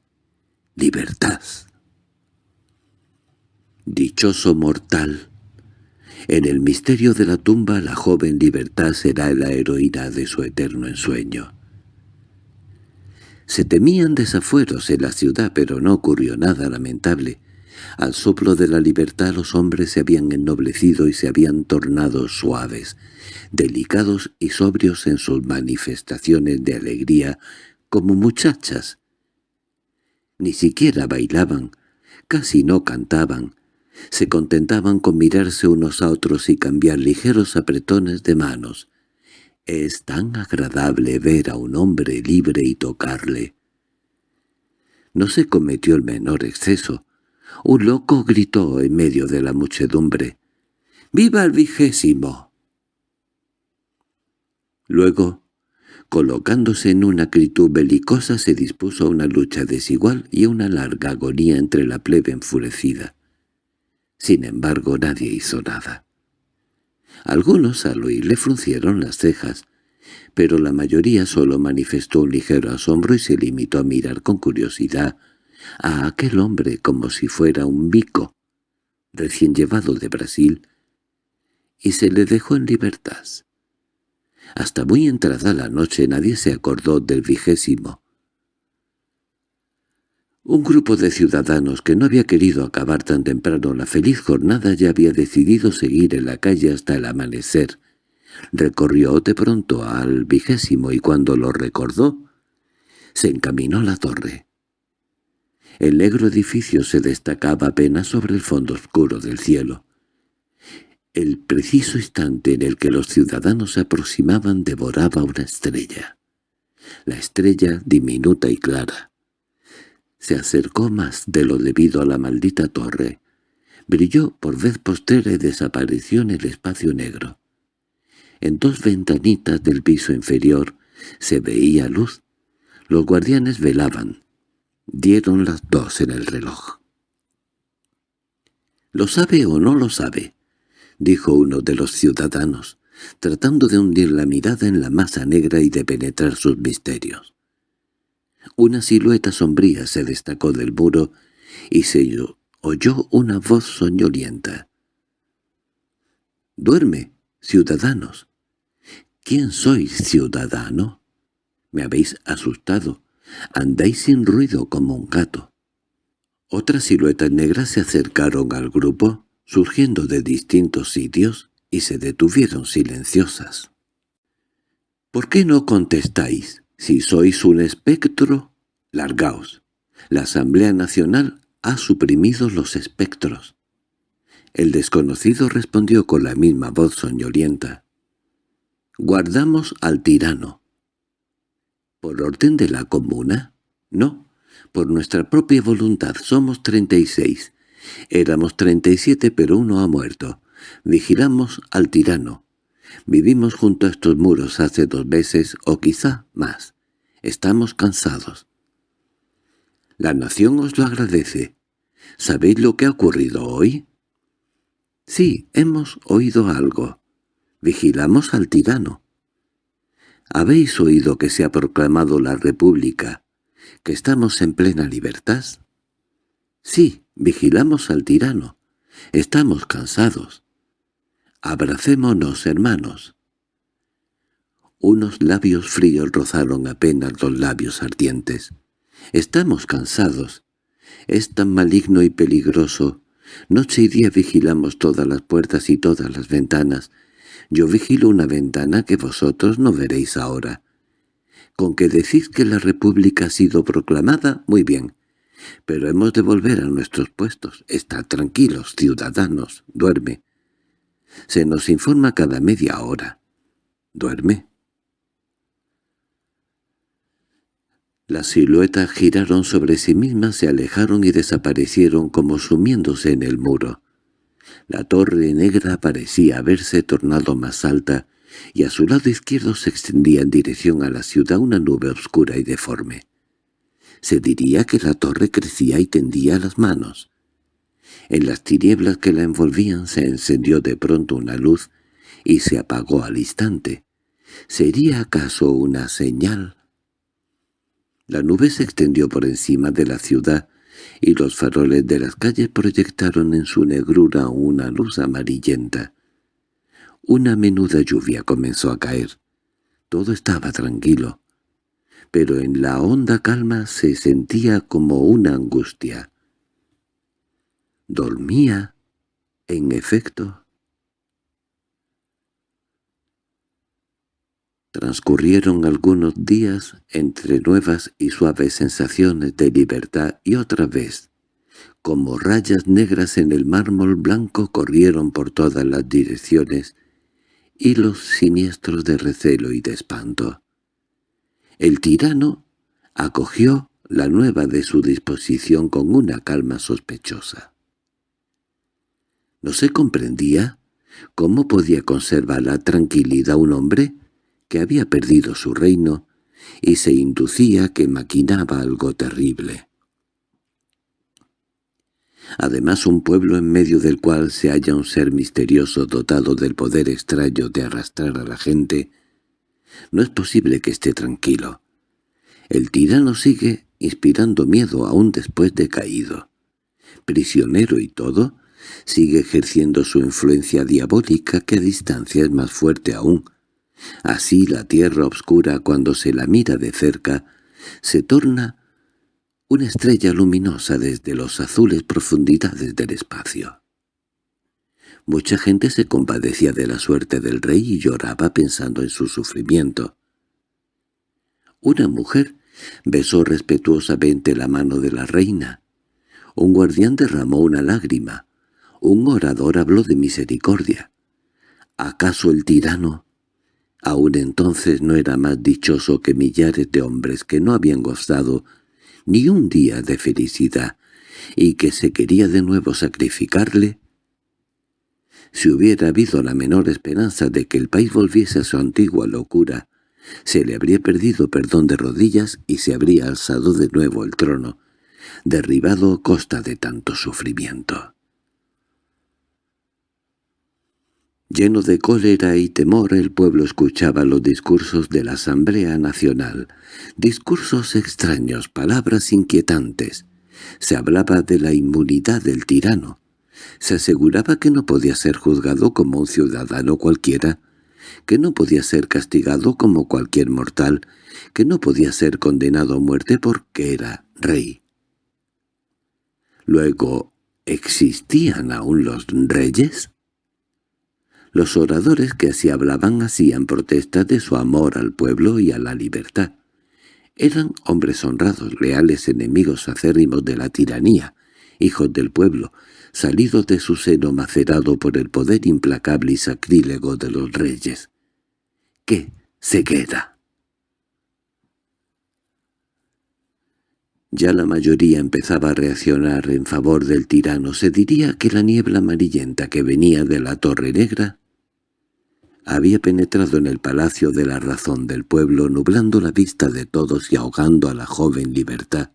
[SPEAKER 1] «¡Libertad!». Dichoso mortal. En el misterio de la tumba la joven libertad será la heroína de su eterno ensueño. Se temían desafueros en la ciudad, pero no ocurrió nada lamentable. Al soplo de la libertad los hombres se habían ennoblecido y se habían tornado suaves, delicados y sobrios en sus manifestaciones de alegría, como muchachas. Ni siquiera bailaban, casi no cantaban, se contentaban con mirarse unos a otros y cambiar ligeros apretones de manos. Es tan agradable ver a un hombre libre y tocarle. No se cometió el menor exceso. Un loco gritó en medio de la muchedumbre. «¡Viva el vigésimo!» Luego, Colocándose en una acritud belicosa se dispuso a una lucha desigual y a una larga agonía entre la plebe enfurecida. Sin embargo, nadie hizo nada. Algunos al oírle fruncieron las cejas, pero la mayoría solo manifestó un ligero asombro y se limitó a mirar con curiosidad a aquel hombre como si fuera un bico, recién llevado de Brasil, y se le dejó en libertad. Hasta muy entrada la noche nadie se acordó del vigésimo. Un grupo de ciudadanos que no había querido acabar tan temprano la feliz jornada ya había decidido seguir en la calle hasta el amanecer. Recorrió de pronto al vigésimo y cuando lo recordó, se encaminó a la torre. El negro edificio se destacaba apenas sobre el fondo oscuro del cielo. El preciso instante en el que los ciudadanos se aproximaban devoraba una estrella. La estrella, diminuta y clara, se acercó más de lo debido a la maldita torre. Brilló por vez postera y desapareció en el espacio negro. En dos ventanitas del piso inferior se veía luz. Los guardianes velaban. Dieron las dos en el reloj. —¿Lo sabe o no lo sabe? —dijo uno de los ciudadanos, tratando de hundir la mirada en la masa negra y de penetrar sus misterios. Una silueta sombría se destacó del muro y se oyó una voz soñolienta. —¡Duerme, ciudadanos! —¿Quién sois, ciudadano? Me habéis asustado. Andáis sin ruido como un gato. Otras siluetas negras se acercaron al grupo surgiendo de distintos sitios, y se detuvieron silenciosas. —¿Por qué no contestáis? Si sois un espectro, largaos. La Asamblea Nacional ha suprimido los espectros. El desconocido respondió con la misma voz soñolienta. —Guardamos al tirano. —¿Por orden de la comuna? No, por nuestra propia voluntad somos treinta y seis, Éramos treinta y siete, pero uno ha muerto. Vigilamos al tirano. Vivimos junto a estos muros hace dos meses o quizá más. Estamos cansados. La nación os lo agradece. ¿Sabéis lo que ha ocurrido hoy? Sí, hemos oído algo. Vigilamos al tirano. ¿Habéis oído que se ha proclamado la República, que estamos en plena libertad? Sí, vigilamos al tirano. Estamos cansados. Abracémonos, hermanos. Unos labios fríos rozaron apenas los labios ardientes. Estamos cansados. Es tan maligno y peligroso. Noche y día vigilamos todas las puertas y todas las ventanas. Yo vigilo una ventana que vosotros no veréis ahora. Con que decís que la República ha sido proclamada, muy bien. Pero hemos de volver a nuestros puestos. Estad tranquilos, ciudadanos. Duerme. Se nos informa cada media hora. Duerme. Las siluetas giraron sobre sí mismas, se alejaron y desaparecieron como sumiéndose en el muro. La torre negra parecía haberse tornado más alta, y a su lado izquierdo se extendía en dirección a la ciudad una nube oscura y deforme se diría que la torre crecía y tendía las manos. En las tinieblas que la envolvían se encendió de pronto una luz y se apagó al instante. ¿Sería acaso una señal? La nube se extendió por encima de la ciudad y los faroles de las calles proyectaron en su negrura una luz amarillenta. Una menuda lluvia comenzó a caer. Todo estaba tranquilo pero en la honda calma se sentía como una angustia. Dormía, en efecto. Transcurrieron algunos días entre nuevas y suaves sensaciones de libertad y otra vez, como rayas negras en el mármol blanco corrieron por todas las direcciones y los siniestros de recelo y de espanto. El tirano acogió la nueva de su disposición con una calma sospechosa. No se comprendía cómo podía conservar la tranquilidad un hombre que había perdido su reino y se inducía que maquinaba algo terrible. Además un pueblo en medio del cual se halla un ser misterioso dotado del poder extraño de arrastrar a la gente, no es posible que esté tranquilo. El tirano sigue inspirando miedo aún después de caído. Prisionero y todo, sigue ejerciendo su influencia diabólica que a distancia es más fuerte aún. Así la tierra obscura cuando se la mira de cerca se torna una estrella luminosa desde los azules profundidades del espacio. Mucha gente se compadecía de la suerte del rey y lloraba pensando en su sufrimiento. Una mujer besó respetuosamente la mano de la reina. Un guardián derramó una lágrima. Un orador habló de misericordia. ¿Acaso el tirano? Aún entonces no era más dichoso que millares de hombres que no habían gozado ni un día de felicidad, y que se quería de nuevo sacrificarle? Si hubiera habido la menor esperanza de que el país volviese a su antigua locura, se le habría perdido perdón de rodillas y se habría alzado de nuevo el trono, derribado a costa de tanto sufrimiento. Lleno de cólera y temor el pueblo escuchaba los discursos de la Asamblea Nacional, discursos extraños, palabras inquietantes. Se hablaba de la inmunidad del tirano. Se aseguraba que no podía ser juzgado como un ciudadano cualquiera, que no podía ser castigado como cualquier mortal, que no podía ser condenado a muerte porque era rey. Luego, ¿existían aún los reyes? Los oradores que así hablaban hacían protesta de su amor al pueblo y a la libertad. Eran hombres honrados, leales enemigos acérrimos de la tiranía, hijos del pueblo, salidos de su seno macerado por el poder implacable y sacrílego de los reyes. ¡Qué ceguera! Ya la mayoría empezaba a reaccionar en favor del tirano. Se diría que la niebla amarillenta que venía de la Torre Negra había penetrado en el palacio de la razón del pueblo, nublando la vista de todos y ahogando a la joven libertad.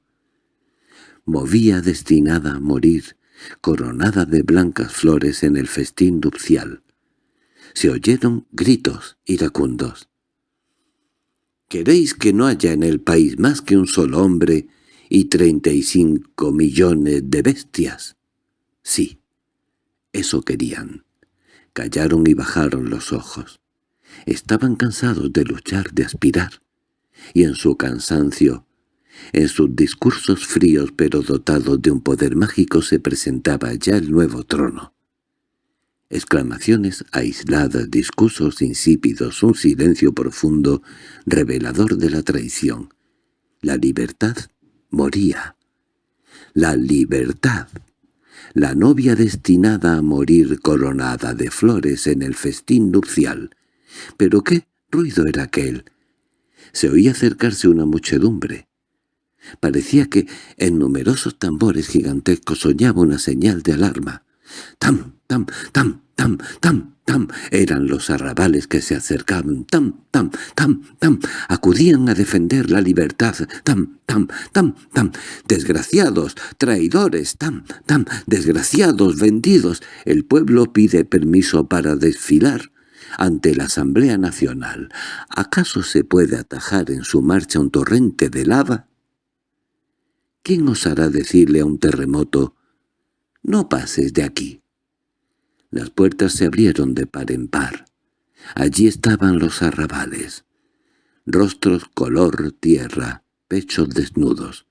[SPEAKER 1] Movía destinada a morir, coronada de blancas flores en el festín nupcial. Se oyeron gritos iracundos. «¿Queréis que no haya en el país más que un solo hombre y treinta y cinco millones de bestias?» Sí, eso querían. Callaron y bajaron los ojos. Estaban cansados de luchar, de aspirar. Y en su cansancio, en sus discursos fríos pero dotados de un poder mágico se presentaba ya el nuevo trono. Exclamaciones aisladas, discursos insípidos, un silencio profundo, revelador de la traición. La libertad moría. La libertad la novia destinada a morir coronada de flores en el festín nupcial. ¿Pero qué ruido era aquel? Se oía acercarse una muchedumbre. Parecía que en numerosos tambores gigantescos soñaba una señal de alarma. ¡Tam, tam, tam, tam, tam! Tam, eran los arrabales que se acercaban, tam, tam, tam, tam, acudían a defender la libertad, tam, tam, tam, tam, desgraciados, traidores, tam, tam, desgraciados, vendidos, el pueblo pide permiso para desfilar ante la Asamblea Nacional. ¿Acaso se puede atajar en su marcha un torrente de lava? ¿Quién osará decirle a un terremoto, no pases de aquí? Las puertas se abrieron de par en par. Allí estaban los arrabales. Rostros color tierra, pechos desnudos.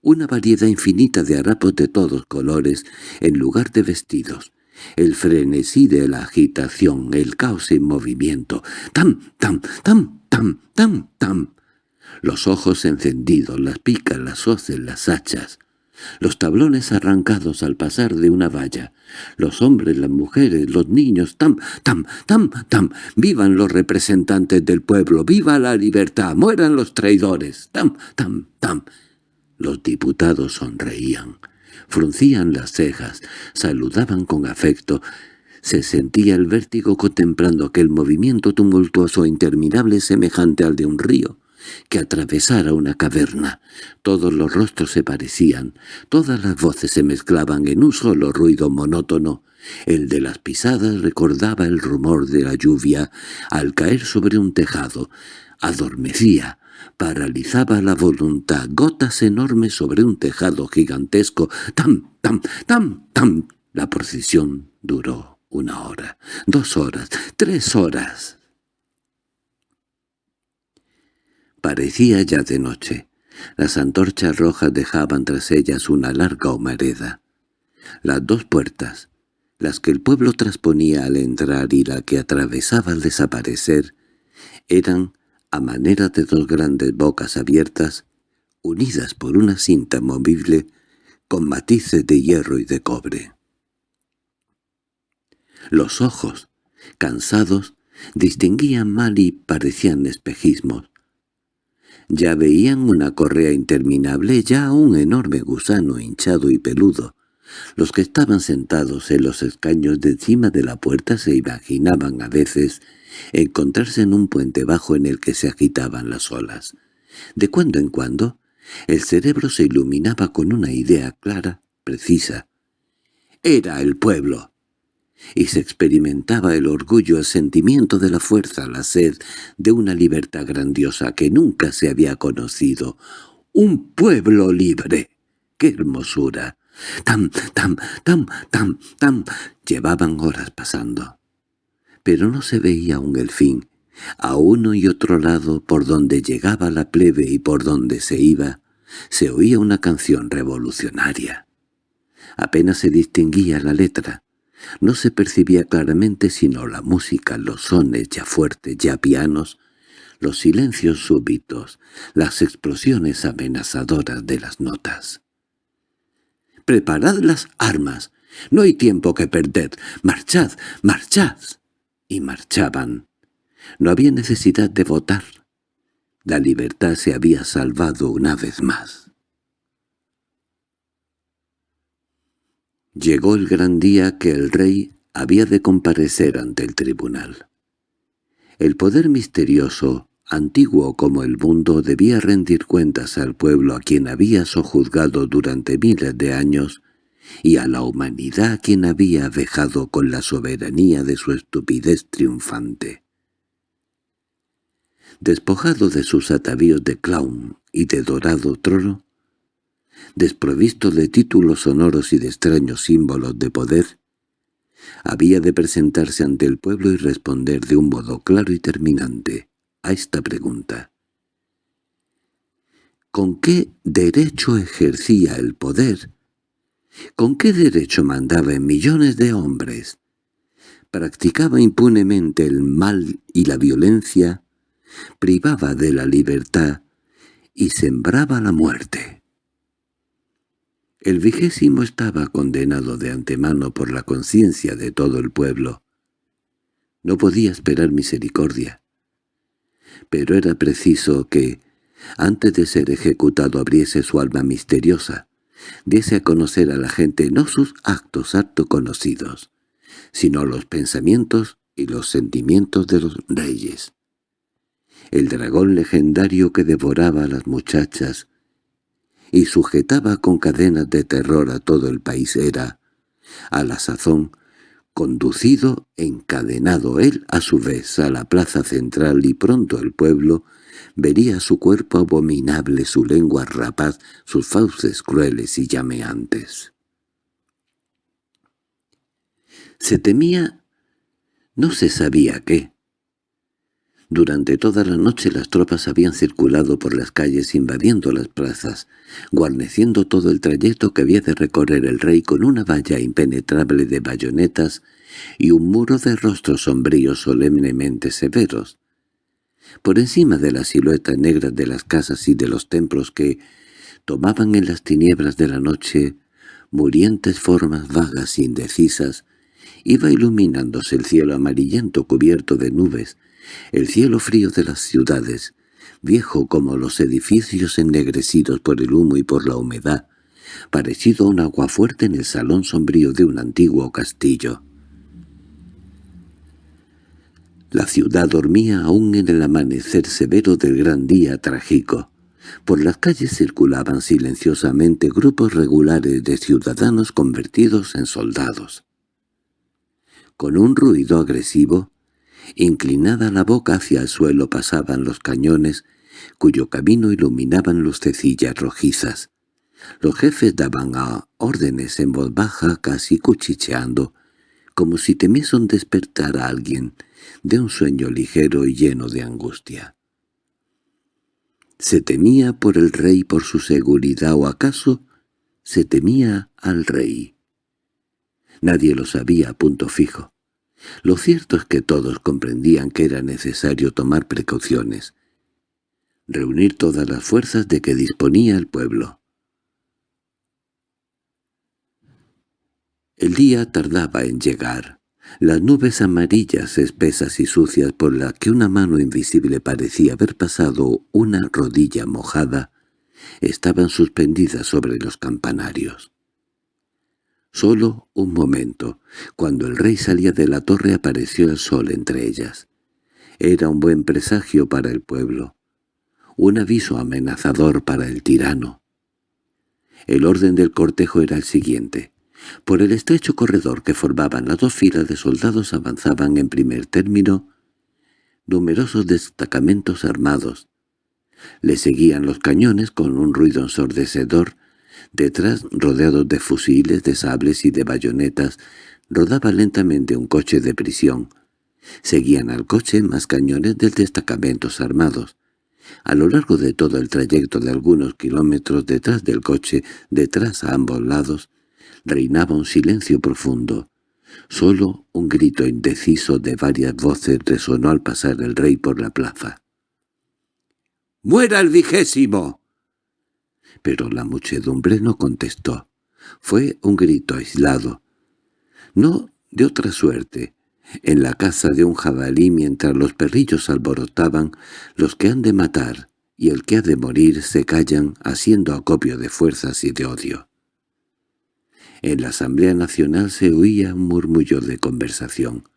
[SPEAKER 1] Una variedad infinita de harapos de todos colores en lugar de vestidos. El frenesí de la agitación, el caos en movimiento. ¡Tam, tam, tam, tam, tam, tam! Los ojos encendidos, las picas, las hoces, las hachas los tablones arrancados al pasar de una valla, los hombres, las mujeres, los niños, tam, tam, tam, tam, vivan los representantes del pueblo, viva la libertad, mueran los traidores, tam, tam, tam. Los diputados sonreían, fruncían las cejas, saludaban con afecto, Se sentía el vértigo contemplando aquel movimiento tumultuoso e interminable semejante al de un río que atravesara una caverna. Todos los rostros se parecían, todas las voces se mezclaban en un solo ruido monótono. El de las pisadas recordaba el rumor de la lluvia al caer sobre un tejado. Adormecía, paralizaba la voluntad, gotas enormes sobre un tejado gigantesco. ¡Tam, tam, tam, tam! La procesión duró una hora, dos horas, tres horas. Parecía ya de noche. Las antorchas rojas dejaban tras ellas una larga humareda. Las dos puertas, las que el pueblo trasponía al entrar y la que atravesaba al desaparecer, eran, a manera de dos grandes bocas abiertas, unidas por una cinta movible con matices de hierro y de cobre. Los ojos, cansados, distinguían mal y parecían espejismos. Ya veían una correa interminable, ya un enorme gusano hinchado y peludo. Los que estaban sentados en los escaños de encima de la puerta se imaginaban a veces encontrarse en un puente bajo en el que se agitaban las olas. De cuando en cuando, el cerebro se iluminaba con una idea clara, precisa. ¡Era el pueblo! Y se experimentaba el orgullo, el sentimiento de la fuerza, la sed de una libertad grandiosa que nunca se había conocido. ¡Un pueblo libre! ¡Qué hermosura! ¡Tam, tam, tam, tam, tam! Llevaban horas pasando. Pero no se veía aún el fin. A uno y otro lado, por donde llegaba la plebe y por donde se iba, se oía una canción revolucionaria. Apenas se distinguía la letra, no se percibía claramente sino la música, los sones ya fuertes, ya pianos, los silencios súbitos, las explosiones amenazadoras de las notas. «¡Preparad las armas! ¡No hay tiempo que perder! ¡Marchad! ¡Marchad!» Y marchaban. No había necesidad de votar. La libertad se había salvado una vez más. Llegó el gran día que el rey había de comparecer ante el tribunal. El poder misterioso, antiguo como el mundo, debía rendir cuentas al pueblo a quien había sojuzgado durante miles de años y a la humanidad a quien había vejado con la soberanía de su estupidez triunfante. Despojado de sus atavíos de clown y de dorado trono, desprovisto de títulos sonoros y de extraños símbolos de poder, había de presentarse ante el pueblo y responder de un modo claro y terminante a esta pregunta. ¿Con qué derecho ejercía el poder? ¿Con qué derecho mandaba en millones de hombres? Practicaba impunemente el mal y la violencia, privaba de la libertad y sembraba la muerte. El vigésimo estaba condenado de antemano por la conciencia de todo el pueblo. No podía esperar misericordia. Pero era preciso que, antes de ser ejecutado abriese su alma misteriosa, diese a conocer a la gente no sus actos harto conocidos, sino los pensamientos y los sentimientos de los reyes. El dragón legendario que devoraba a las muchachas, y sujetaba con cadenas de terror a todo el país era, a la sazón, conducido, encadenado él a su vez a la plaza central y pronto el pueblo vería su cuerpo abominable, su lengua rapaz, sus fauces crueles y llameantes. Se temía, no se sabía qué, durante toda la noche las tropas habían circulado por las calles invadiendo las plazas, guarneciendo todo el trayecto que había de recorrer el rey con una valla impenetrable de bayonetas y un muro de rostros sombríos solemnemente severos. Por encima de la silueta negra de las casas y de los templos que tomaban en las tinieblas de la noche murientes formas vagas e indecisas, iba iluminándose el cielo amarillento cubierto de nubes, el cielo frío de las ciudades, viejo como los edificios ennegrecidos por el humo y por la humedad, parecido a un agua fuerte en el salón sombrío de un antiguo castillo. La ciudad dormía aún en el amanecer severo del gran día trágico. Por las calles circulaban silenciosamente grupos regulares de ciudadanos convertidos en soldados. Con un ruido agresivo, inclinada la boca hacia el suelo pasaban los cañones, cuyo camino iluminaban lucecillas rojizas. Los jefes daban órdenes en voz baja, casi cuchicheando, como si temiesen despertar a alguien de un sueño ligero y lleno de angustia. ¿Se temía por el rey por su seguridad o acaso se temía al rey? Nadie lo sabía a punto fijo. Lo cierto es que todos comprendían que era necesario tomar precauciones, reunir todas las fuerzas de que disponía el pueblo. El día tardaba en llegar. Las nubes amarillas, espesas y sucias por las que una mano invisible parecía haber pasado una rodilla mojada, estaban suspendidas sobre los campanarios. Solo un momento. Cuando el rey salía de la torre apareció el sol entre ellas. Era un buen presagio para el pueblo. Un aviso amenazador para el tirano. El orden del cortejo era el siguiente. Por el estrecho corredor que formaban las dos filas de soldados avanzaban en primer término numerosos destacamentos armados. Le seguían los cañones con un ruido ensordecedor Detrás, rodeados de fusiles, de sables y de bayonetas, rodaba lentamente un coche de prisión. Seguían al coche más cañones del destacamentos armados. A lo largo de todo el trayecto de algunos kilómetros detrás del coche, detrás a ambos lados, reinaba un silencio profundo. Solo un grito indeciso de varias voces resonó al pasar el rey por la plaza. «¡Muera el vigésimo!» Pero la muchedumbre no contestó. Fue un grito aislado. No de otra suerte. En la casa de un jabalí mientras los perrillos alborotaban, los que han de matar y el que ha de morir se callan haciendo acopio de fuerzas y de odio. En la Asamblea Nacional se oía un murmullo de conversación.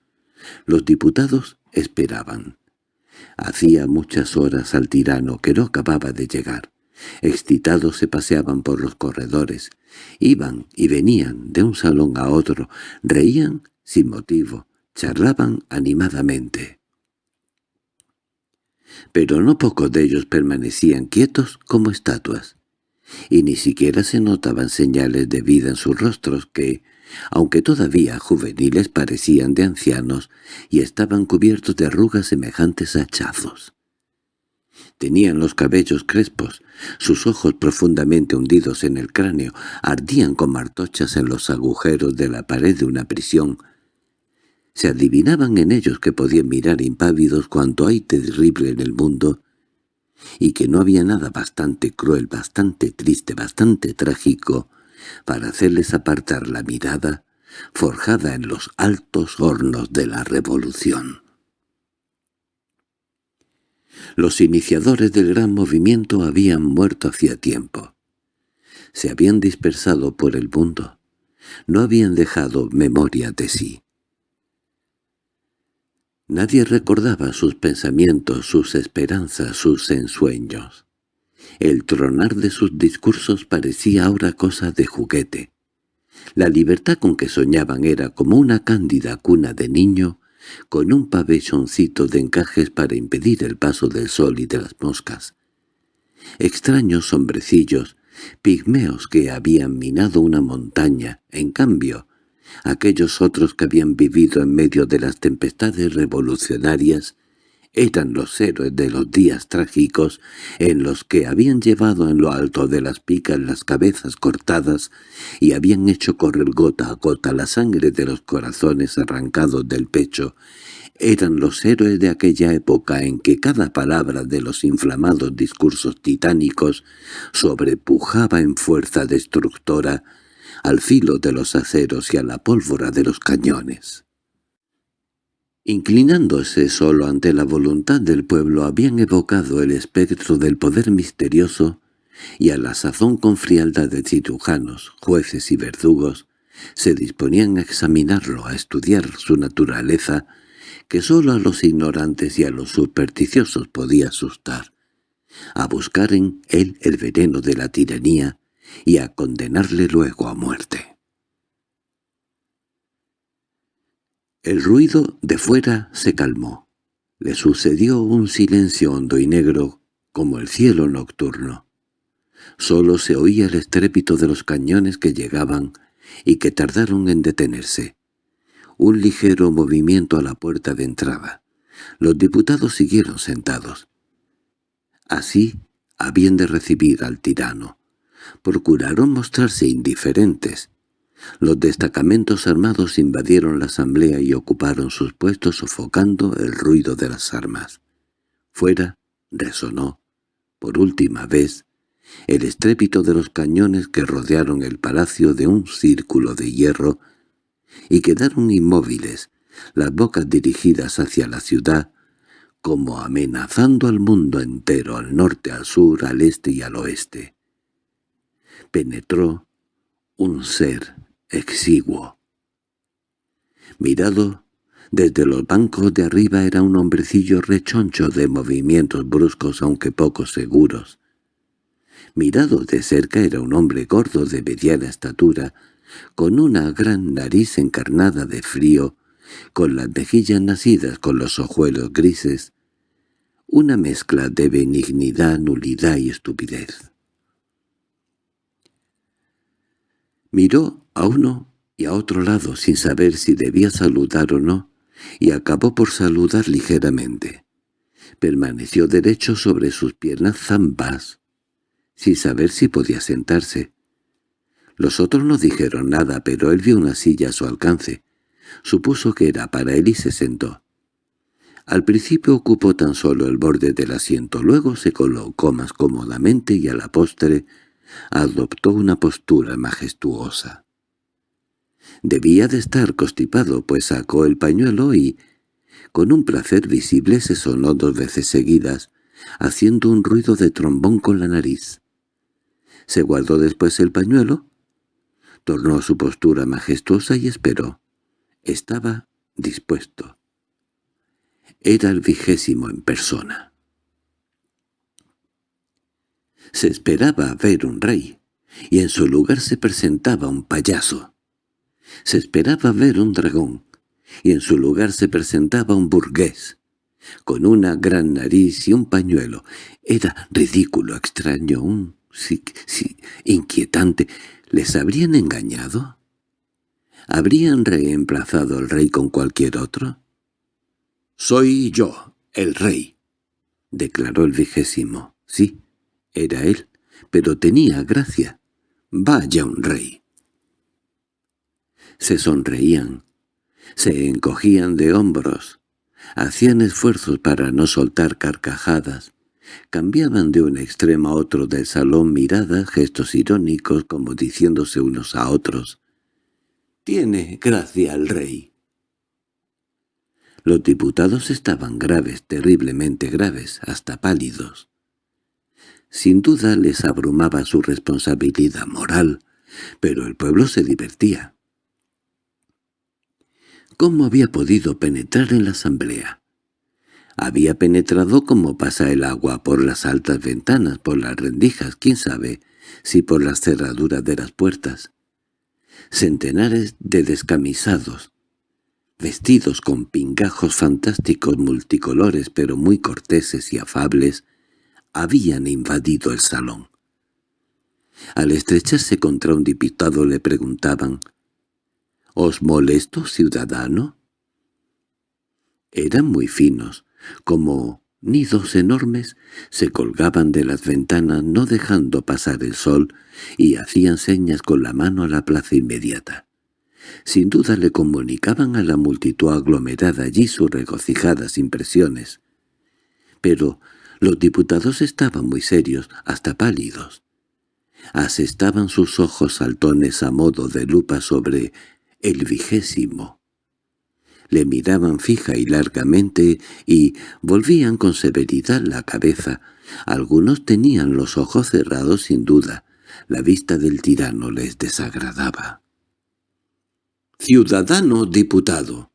[SPEAKER 1] Los diputados esperaban. Hacía muchas horas al tirano que no acababa de llegar. Excitados se paseaban por los corredores, iban y venían de un salón a otro, reían sin motivo, charlaban animadamente. Pero no pocos de ellos permanecían quietos como estatuas, y ni siquiera se notaban señales de vida en sus rostros que, aunque todavía juveniles parecían de ancianos y estaban cubiertos de arrugas semejantes a hachazos. Tenían los cabellos crespos, sus ojos profundamente hundidos en el cráneo, ardían como martochas en los agujeros de la pared de una prisión. Se adivinaban en ellos que podían mirar impávidos cuanto hay terrible en el mundo, y que no había nada bastante cruel, bastante triste, bastante trágico, para hacerles apartar la mirada forjada en los altos hornos de la revolución. Los iniciadores del gran movimiento habían muerto hacía tiempo. Se habían dispersado por el mundo. No habían dejado memoria de sí. Nadie recordaba sus pensamientos, sus esperanzas, sus ensueños. El tronar de sus discursos parecía ahora cosa de juguete. La libertad con que soñaban era como una cándida cuna de niño con un pabelloncito de encajes para impedir el paso del sol y de las moscas. Extraños hombrecillos, pigmeos que habían minado una montaña, en cambio, aquellos otros que habían vivido en medio de las tempestades revolucionarias eran los héroes de los días trágicos en los que habían llevado en lo alto de las picas las cabezas cortadas y habían hecho correr gota a gota la sangre de los corazones arrancados del pecho. Eran los héroes de aquella época en que cada palabra de los inflamados discursos titánicos sobrepujaba en fuerza destructora al filo de los aceros y a la pólvora de los cañones. Inclinándose solo ante la voluntad del pueblo habían evocado el espectro del poder misterioso y a la sazón con frialdad de cirujanos, jueces y verdugos, se disponían a examinarlo, a estudiar su naturaleza, que sólo a los ignorantes y a los supersticiosos podía asustar, a buscar en él el veneno de la tiranía y a condenarle luego a muerte. El ruido de fuera se calmó. Le sucedió un silencio hondo y negro como el cielo nocturno. Solo se oía el estrépito de los cañones que llegaban y que tardaron en detenerse. Un ligero movimiento a la puerta de entrada. Los diputados siguieron sentados. Así habían de recibir al tirano. Procuraron mostrarse indiferentes. Los destacamentos armados invadieron la asamblea y ocuparon sus puestos sofocando el ruido de las armas. Fuera resonó, por última vez, el estrépito de los cañones que rodearon el palacio de un círculo de hierro y quedaron inmóviles, las bocas dirigidas hacia la ciudad, como amenazando al mundo entero, al norte, al sur, al este y al oeste. Penetró un ser exiguo. Mirado desde los bancos de arriba era un hombrecillo rechoncho de movimientos bruscos aunque poco seguros. Mirado de cerca era un hombre gordo de mediana estatura, con una gran nariz encarnada de frío, con las mejillas nacidas con los ojuelos grises, una mezcla de benignidad, nulidad y estupidez. Miró a uno y a otro lado sin saber si debía saludar o no, y acabó por saludar ligeramente. Permaneció derecho sobre sus piernas zambas, sin saber si podía sentarse. Los otros no dijeron nada, pero él vio una silla a su alcance. Supuso que era para él y se sentó. Al principio ocupó tan solo el borde del asiento, luego se colocó más cómodamente y a la postre adoptó una postura majestuosa. Debía de estar constipado, pues sacó el pañuelo y, con un placer visible, se sonó dos veces seguidas, haciendo un ruido de trombón con la nariz. Se guardó después el pañuelo, tornó su postura majestuosa y esperó. Estaba dispuesto. Era el vigésimo en persona. Se esperaba ver un rey, y en su lugar se presentaba un payaso. Se esperaba ver un dragón, y en su lugar se presentaba un burgués, con una gran nariz y un pañuelo. Era ridículo, extraño, un... sí, sí, inquietante. ¿Les habrían engañado? ¿Habrían reemplazado al rey con cualquier otro? «Soy yo, el rey», declaró el vigésimo. Sí, era él, pero tenía gracia. «Vaya un rey». Se sonreían, se encogían de hombros, hacían esfuerzos para no soltar carcajadas, cambiaban de un extremo a otro del salón miradas, gestos irónicos como diciéndose unos a otros. «Tiene gracia el rey». Los diputados estaban graves, terriblemente graves, hasta pálidos. Sin duda les abrumaba su responsabilidad moral, pero el pueblo se divertía. ¿Cómo había podido penetrar en la asamblea? Había penetrado como pasa el agua por las altas ventanas, por las rendijas, quién sabe, si por las cerraduras de las puertas. Centenares de descamisados, vestidos con pingajos fantásticos multicolores pero muy corteses y afables, habían invadido el salón. Al estrecharse contra un diputado le preguntaban —¿Os molesto, ciudadano? Eran muy finos, como nidos enormes, se colgaban de las ventanas no dejando pasar el sol y hacían señas con la mano a la plaza inmediata. Sin duda le comunicaban a la multitud aglomerada allí sus regocijadas impresiones. Pero los diputados estaban muy serios, hasta pálidos. Asestaban sus ojos saltones a modo de lupa sobre el vigésimo. Le miraban fija y largamente y volvían con severidad la cabeza. Algunos tenían los ojos cerrados sin duda. La vista del tirano les desagradaba. «Ciudadano diputado»,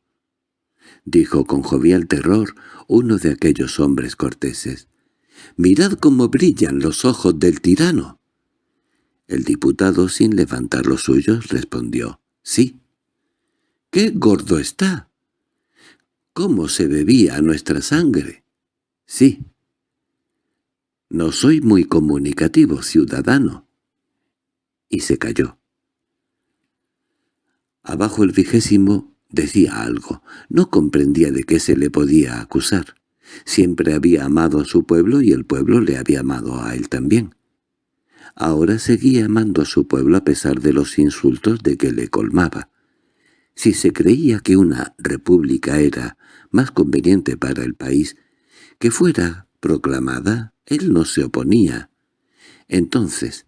[SPEAKER 1] —dijo con jovial terror uno de aquellos hombres corteses. —¡Mirad cómo brillan los ojos del tirano! El diputado, sin levantar los suyos, respondió, «Sí». «¡Qué gordo está!» «¿Cómo se bebía nuestra sangre?» «Sí». «No soy muy comunicativo, ciudadano». Y se calló. Abajo el vigésimo decía algo. No comprendía de qué se le podía acusar. Siempre había amado a su pueblo y el pueblo le había amado a él también. Ahora seguía amando a su pueblo a pesar de los insultos de que le colmaba. Si se creía que una república era más conveniente para el país, que fuera proclamada, él no se oponía. Entonces,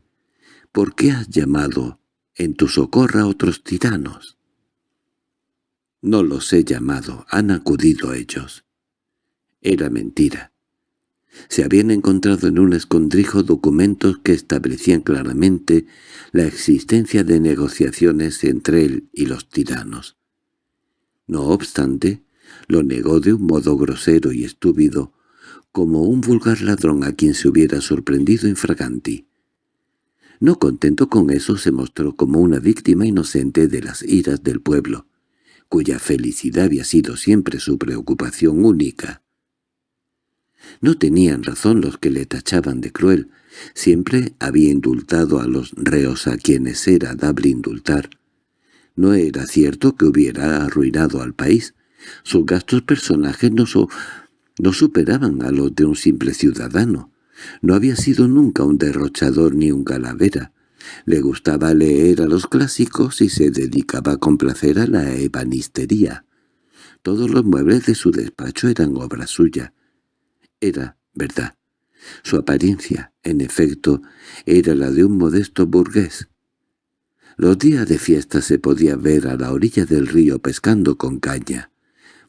[SPEAKER 1] ¿por qué has llamado en tu socorro a otros tiranos? No los he llamado, han acudido ellos. Era mentira. Se habían encontrado en un escondrijo documentos que establecían claramente la existencia de negociaciones entre él y los tiranos. No obstante, lo negó de un modo grosero y estúpido, como un vulgar ladrón a quien se hubiera sorprendido infraganti. No contento con eso se mostró como una víctima inocente de las iras del pueblo, cuya felicidad había sido siempre su preocupación única. No tenían razón los que le tachaban de cruel. Siempre había indultado a los reos a quienes era dable indultar. No era cierto que hubiera arruinado al país. Sus gastos personajes no, no superaban a los de un simple ciudadano. No había sido nunca un derrochador ni un calavera. Le gustaba leer a los clásicos y se dedicaba a complacer a la ebanistería. Todos los muebles de su despacho eran obra suya. Era verdad. Su apariencia, en efecto, era la de un modesto burgués. Los días de fiesta se podía ver a la orilla del río pescando con caña.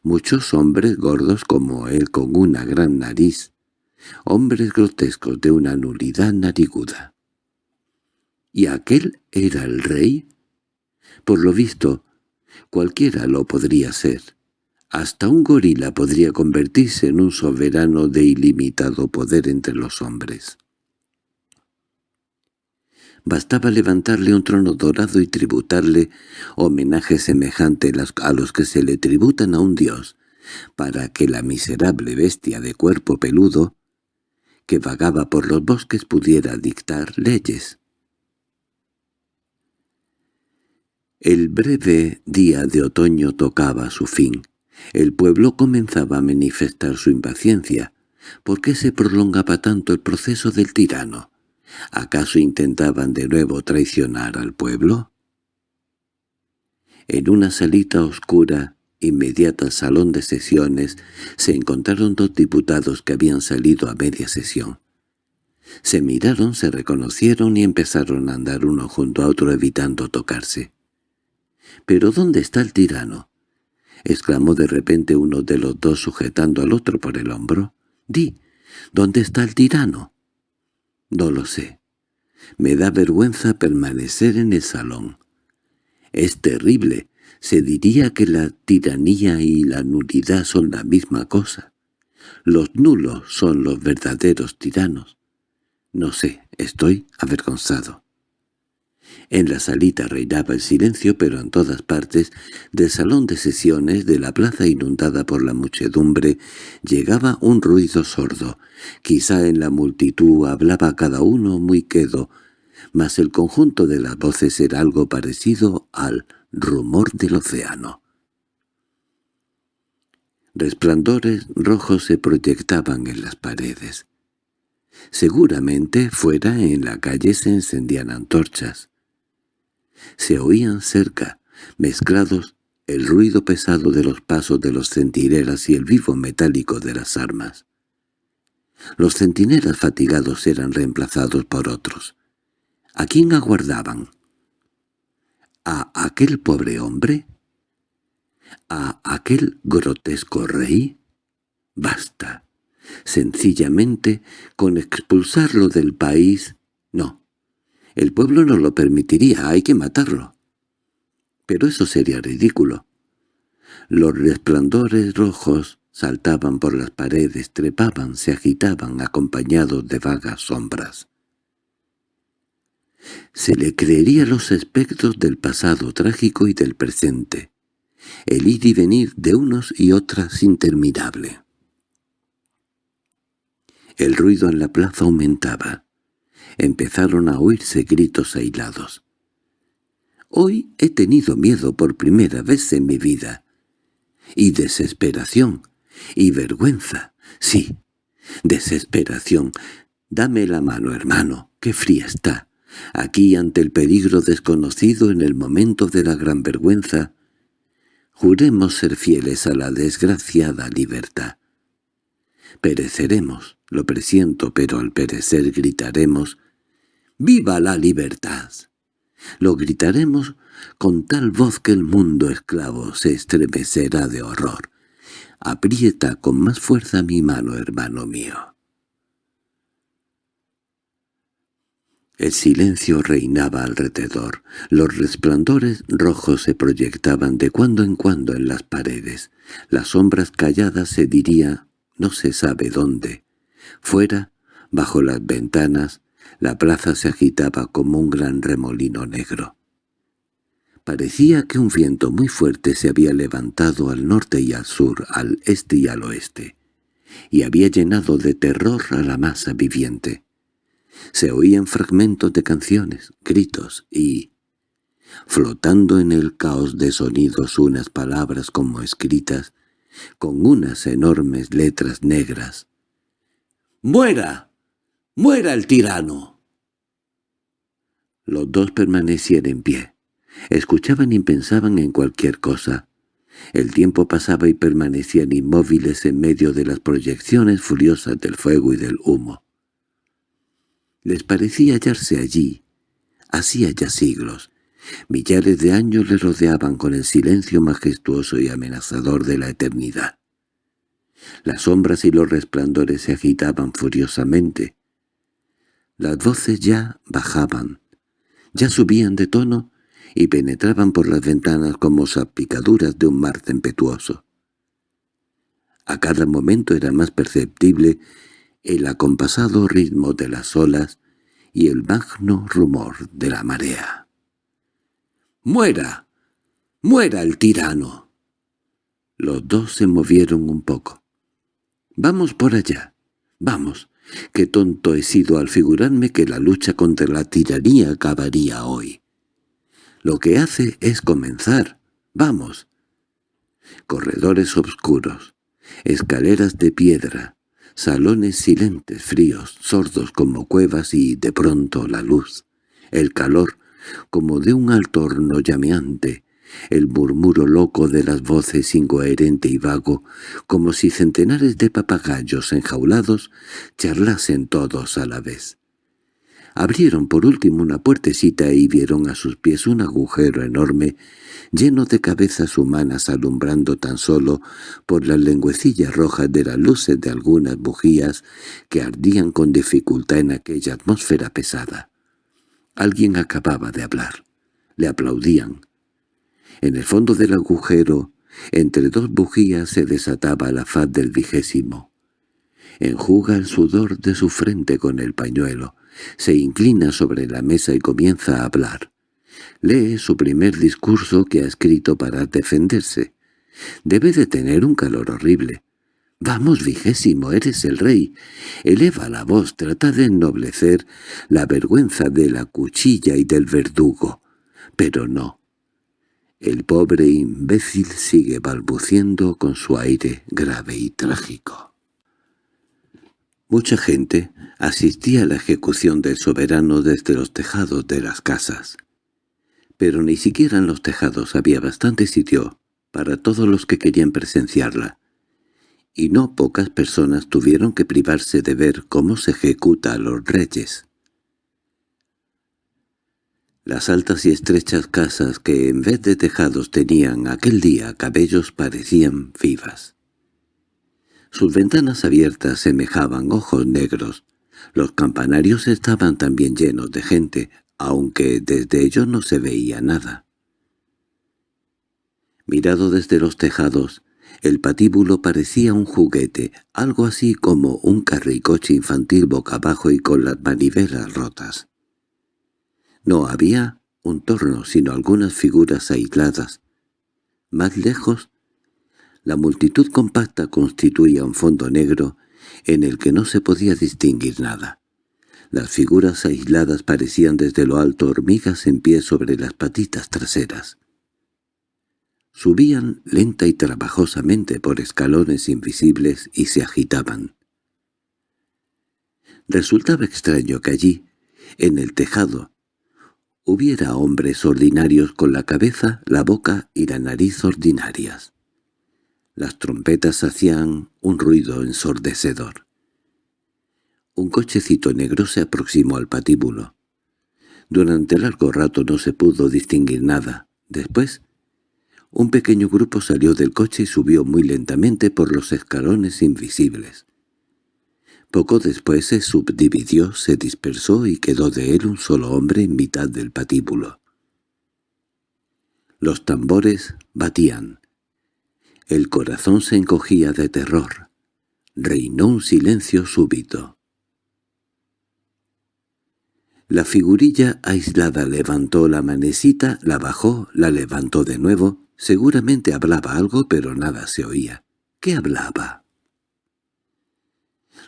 [SPEAKER 1] Muchos hombres gordos como él con una gran nariz. Hombres grotescos de una nulidad nariguda. ¿Y aquel era el rey? Por lo visto, cualquiera lo podría ser. Hasta un gorila podría convertirse en un soberano de ilimitado poder entre los hombres. Bastaba levantarle un trono dorado y tributarle homenaje semejante a los que se le tributan a un dios, para que la miserable bestia de cuerpo peludo, que vagaba por los bosques pudiera dictar leyes. El breve día de otoño tocaba su fin. El pueblo comenzaba a manifestar su impaciencia. ¿Por qué se prolongaba tanto el proceso del tirano? ¿Acaso intentaban de nuevo traicionar al pueblo? En una salita oscura, inmediata al salón de sesiones, se encontraron dos diputados que habían salido a media sesión. Se miraron, se reconocieron y empezaron a andar uno junto a otro evitando tocarse. —¿Pero dónde está el tirano? —exclamó de repente uno de los dos sujetando al otro por el hombro. —Di, ¿dónde está el tirano? —No lo sé. Me da vergüenza permanecer en el salón. Es terrible. Se diría que la tiranía y la nulidad son la misma cosa. Los nulos son los verdaderos tiranos. No sé, estoy avergonzado. En la salita reinaba el silencio, pero en todas partes, del salón de sesiones, de la plaza inundada por la muchedumbre, llegaba un ruido sordo. Quizá en la multitud hablaba cada uno muy quedo, mas el conjunto de las voces era algo parecido al rumor del océano. Resplandores rojos se proyectaban en las paredes. Seguramente fuera en la calle se encendían antorchas. Se oían cerca, mezclados, el ruido pesado de los pasos de los centinelas y el vivo metálico de las armas. Los centinelas fatigados eran reemplazados por otros. ¿A quién aguardaban? ¿A aquel pobre hombre? ¿A aquel grotesco rey? Basta. Sencillamente, con expulsarlo del país, no, el pueblo no lo permitiría, hay que matarlo. Pero eso sería ridículo. Los resplandores rojos saltaban por las paredes, trepaban, se agitaban acompañados de vagas sombras. Se le creería los aspectos del pasado trágico y del presente, el ir y venir de unos y otras interminable. El ruido en la plaza aumentaba. Empezaron a oírse gritos aislados. Hoy he tenido miedo por primera vez en mi vida. Y desesperación. Y vergüenza. Sí, desesperación. Dame la mano, hermano, qué fría está. Aquí ante el peligro desconocido en el momento de la gran vergüenza, juremos ser fieles a la desgraciada libertad. Pereceremos, lo presiento, pero al perecer gritaremos «¡Viva la libertad!». Lo gritaremos con tal voz que el mundo esclavo se estremecerá de horror. Aprieta con más fuerza mi mano, hermano mío. El silencio reinaba alrededor. Los resplandores rojos se proyectaban de cuando en cuando en las paredes. Las sombras calladas se diría, no se sabe dónde. Fuera, bajo las ventanas, la plaza se agitaba como un gran remolino negro. Parecía que un viento muy fuerte se había levantado al norte y al sur, al este y al oeste, y había llenado de terror a la masa viviente. Se oían fragmentos de canciones, gritos y, flotando en el caos de sonidos unas palabras como escritas, con unas enormes letras negras. «¡Muera! ¡Muera el tirano!» Los dos permanecían en pie. Escuchaban y pensaban en cualquier cosa. El tiempo pasaba y permanecían inmóviles en medio de las proyecciones furiosas del fuego y del humo. Les parecía hallarse allí, hacía ya siglos. Millares de años le rodeaban con el silencio majestuoso y amenazador de la eternidad. Las sombras y los resplandores se agitaban furiosamente. Las voces ya bajaban, ya subían de tono y penetraban por las ventanas como salpicaduras de un mar tempestuoso. A cada momento era más perceptible el acompasado ritmo de las olas y el magno rumor de la marea. «¡Muera! ¡Muera el tirano!» Los dos se movieron un poco. «Vamos por allá. Vamos. Qué tonto he sido al figurarme que la lucha contra la tiranía acabaría hoy. Lo que hace es comenzar. Vamos». Corredores oscuros, escaleras de piedra, Salones silentes, fríos, sordos como cuevas y, de pronto, la luz, el calor, como de un alto horno llameante, el murmuro loco de las voces incoherente y vago, como si centenares de papagayos enjaulados charlasen todos a la vez. Abrieron por último una puertecita y vieron a sus pies un agujero enorme lleno de cabezas humanas alumbrando tan solo por las lengüecillas rojas de las luces de algunas bujías que ardían con dificultad en aquella atmósfera pesada. Alguien acababa de hablar. Le aplaudían. En el fondo del agujero, entre dos bujías se desataba la faz del vigésimo. Enjuga el sudor de su frente con el pañuelo, se inclina sobre la mesa y comienza a hablar. Lee su primer discurso que ha escrito para defenderse. Debe de tener un calor horrible. «Vamos, vigésimo, eres el rey». Eleva la voz, trata de ennoblecer la vergüenza de la cuchilla y del verdugo. Pero no. El pobre imbécil sigue balbuciendo con su aire grave y trágico. Mucha gente asistía a la ejecución del soberano desde los tejados de las casas pero ni siquiera en los tejados había bastante sitio para todos los que querían presenciarla, y no pocas personas tuvieron que privarse de ver cómo se ejecuta a los reyes. Las altas y estrechas casas que en vez de tejados tenían aquel día cabellos parecían vivas. Sus ventanas abiertas semejaban ojos negros. Los campanarios estaban también llenos de gente, aunque desde ellos no se veía nada. Mirado desde los tejados, el patíbulo parecía un juguete, algo así como un carricoche infantil boca abajo y con las manivelas rotas. No había un torno, sino algunas figuras aisladas. Más lejos, la multitud compacta constituía un fondo negro en el que no se podía distinguir nada. Las figuras aisladas parecían desde lo alto hormigas en pie sobre las patitas traseras. Subían lenta y trabajosamente por escalones invisibles y se agitaban. Resultaba extraño que allí, en el tejado, hubiera hombres ordinarios con la cabeza, la boca y la nariz ordinarias. Las trompetas hacían un ruido ensordecedor. Un cochecito negro se aproximó al patíbulo. Durante largo rato no se pudo distinguir nada. Después, un pequeño grupo salió del coche y subió muy lentamente por los escalones invisibles. Poco después se subdividió, se dispersó y quedó de él un solo hombre en mitad del patíbulo. Los tambores batían. El corazón se encogía de terror. Reinó un silencio súbito. La figurilla aislada levantó la manecita, la bajó, la levantó de nuevo. Seguramente hablaba algo, pero nada se oía. ¿Qué hablaba?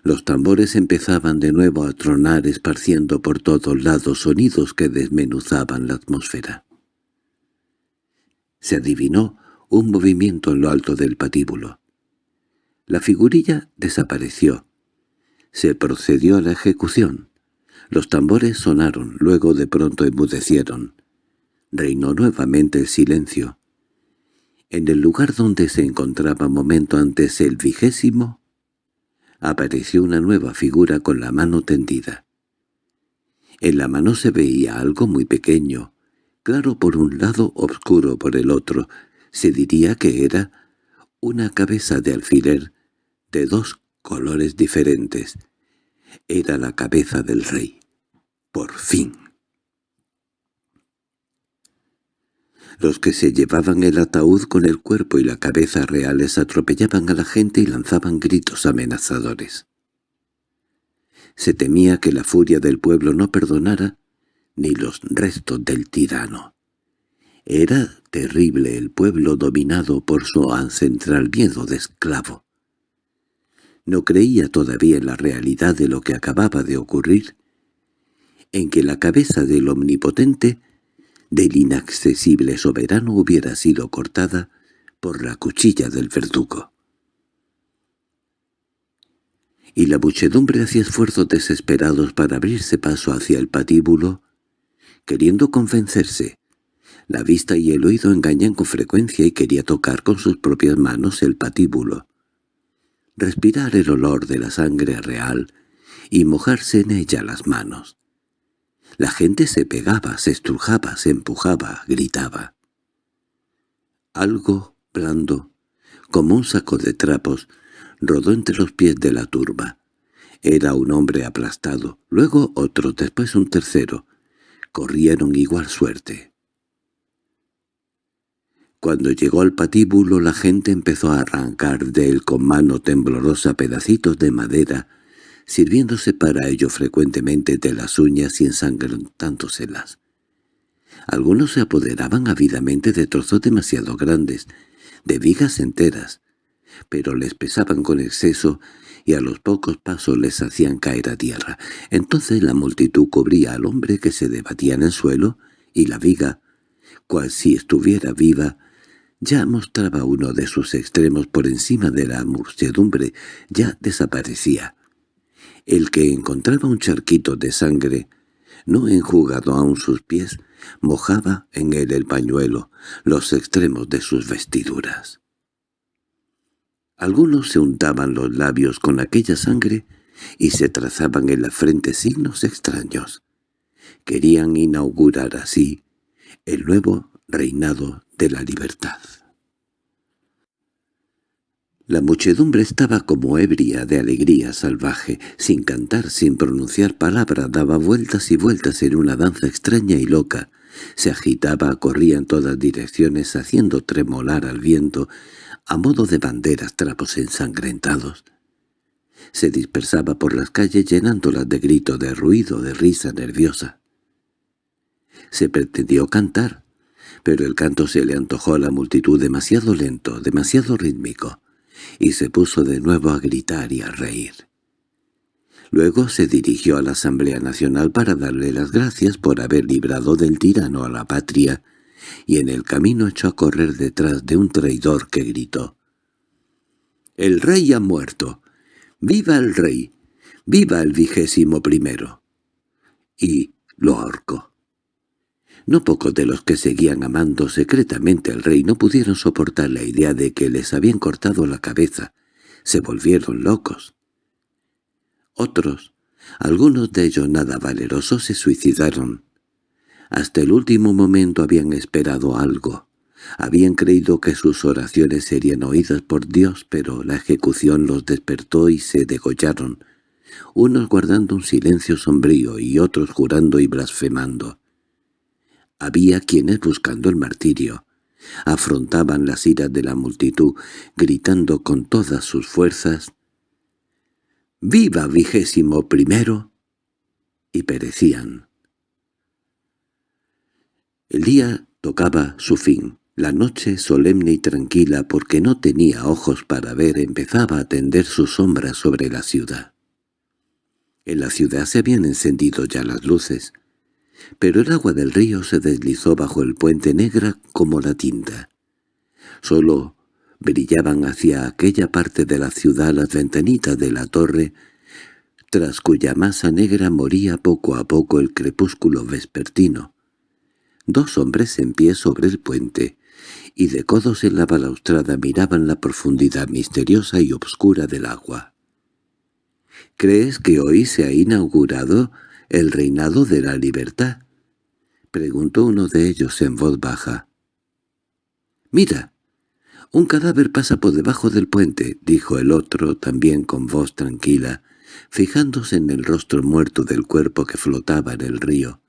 [SPEAKER 1] Los tambores empezaban de nuevo a tronar esparciendo por todos lados sonidos que desmenuzaban la atmósfera. Se adivinó un movimiento en lo alto del patíbulo. La figurilla desapareció. Se procedió a la ejecución. Los tambores sonaron, luego de pronto emudecieron. Reinó nuevamente el silencio. En el lugar donde se encontraba momento antes el vigésimo, apareció una nueva figura con la mano tendida. En la mano se veía algo muy pequeño, claro por un lado, oscuro por el otro. Se diría que era una cabeza de alfiler de dos colores diferentes. Era la cabeza del rey. Por fin. Los que se llevaban el ataúd con el cuerpo y la cabeza reales atropellaban a la gente y lanzaban gritos amenazadores. Se temía que la furia del pueblo no perdonara ni los restos del tirano. Era terrible el pueblo dominado por su ancestral miedo de esclavo. No creía todavía en la realidad de lo que acababa de ocurrir, en que la cabeza del omnipotente, del inaccesible soberano hubiera sido cortada por la cuchilla del verdugo. Y la muchedumbre hacía esfuerzos desesperados para abrirse paso hacia el patíbulo, queriendo convencerse. La vista y el oído engañan con frecuencia y quería tocar con sus propias manos el patíbulo. Respirar el olor de la sangre real y mojarse en ella las manos. La gente se pegaba, se estrujaba, se empujaba, gritaba. Algo blando, como un saco de trapos, rodó entre los pies de la turba. Era un hombre aplastado, luego otro, después un tercero. Corrieron igual suerte. Cuando llegó al patíbulo la gente empezó a arrancar de él con mano temblorosa pedacitos de madera sirviéndose para ello frecuentemente de las uñas y ensangrentándoselas. Algunos se apoderaban ávidamente de trozos demasiado grandes, de vigas enteras, pero les pesaban con exceso y a los pocos pasos les hacían caer a tierra. Entonces la multitud cubría al hombre que se debatía en el suelo, y la viga, cual si estuviera viva, ya mostraba uno de sus extremos por encima de la muchedumbre, ya desaparecía. El que encontraba un charquito de sangre, no enjugado aún sus pies, mojaba en él el pañuelo, los extremos de sus vestiduras. Algunos se untaban los labios con aquella sangre y se trazaban en la frente signos extraños. Querían inaugurar así el nuevo reinado de la libertad. La muchedumbre estaba como ebria de alegría salvaje, sin cantar, sin pronunciar palabra, daba vueltas y vueltas en una danza extraña y loca, Se agitaba, corría en todas direcciones, haciendo tremolar al viento, a modo de banderas trapos ensangrentados. Se dispersaba por las calles llenándolas de grito, de ruido, de risa nerviosa. Se pretendió cantar, pero el canto se le antojó a la multitud demasiado lento, demasiado rítmico, y se puso de nuevo a gritar y a reír. Luego se dirigió a la Asamblea Nacional para darle las gracias por haber librado del tirano a la patria, y en el camino echó a correr detrás de un traidor que gritó. «¡El rey ha muerto! ¡Viva el rey! ¡Viva el vigésimo primero!» Y lo ahorcó. No pocos de los que seguían amando secretamente al rey no pudieron soportar la idea de que les habían cortado la cabeza. Se volvieron locos. Otros, algunos de ellos nada valerosos, se suicidaron. Hasta el último momento habían esperado algo. Habían creído que sus oraciones serían oídas por Dios, pero la ejecución los despertó y se degollaron, unos guardando un silencio sombrío y otros jurando y blasfemando. Había quienes buscando el martirio. Afrontaban las iras de la multitud, gritando con todas sus fuerzas «¡Viva vigésimo primero!» y perecían. El día tocaba su fin. La noche, solemne y tranquila, porque no tenía ojos para ver, empezaba a tender sus sombras sobre la ciudad. En la ciudad se habían encendido ya las luces, pero el agua del río se deslizó bajo el puente negra como la tinta. Solo brillaban hacia aquella parte de la ciudad las ventanitas de la torre, tras cuya masa negra moría poco a poco el crepúsculo vespertino. Dos hombres en pie sobre el puente, y de codos en la balaustrada miraban la profundidad misteriosa y obscura del agua. —¿Crees que hoy se ha inaugurado el reinado de la libertad? —preguntó uno de ellos en voz baja. —Mira, un cadáver pasa por debajo del puente —dijo el otro, también con voz tranquila, fijándose en el rostro muerto del cuerpo que flotaba en el río.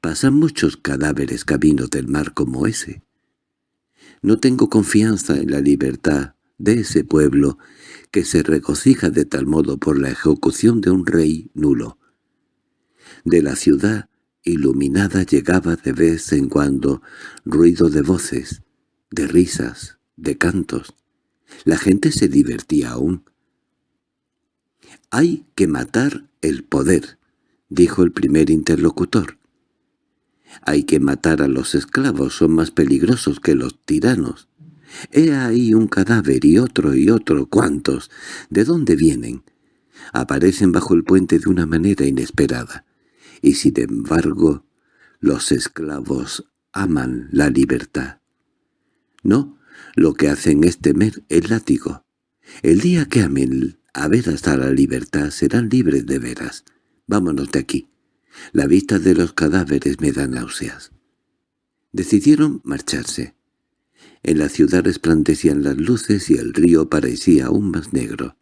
[SPEAKER 1] Pasan muchos cadáveres camino del mar como ese. No tengo confianza en la libertad de ese pueblo que se regocija de tal modo por la ejecución de un rey nulo. De la ciudad iluminada llegaba de vez en cuando ruido de voces, de risas, de cantos. La gente se divertía aún. «Hay que matar el poder», dijo el primer interlocutor. «Hay que matar a los esclavos, son más peligrosos que los tiranos. He ahí un cadáver y otro y otro, ¿cuántos? ¿De dónde vienen?» Aparecen bajo el puente de una manera inesperada y sin embargo los esclavos aman la libertad. No, lo que hacen es temer el látigo. El día que amen a ver hasta la libertad serán libres de veras. Vámonos de aquí. La vista de los cadáveres me da náuseas. Decidieron marcharse. En la ciudad resplandecían las luces y el río parecía aún más negro.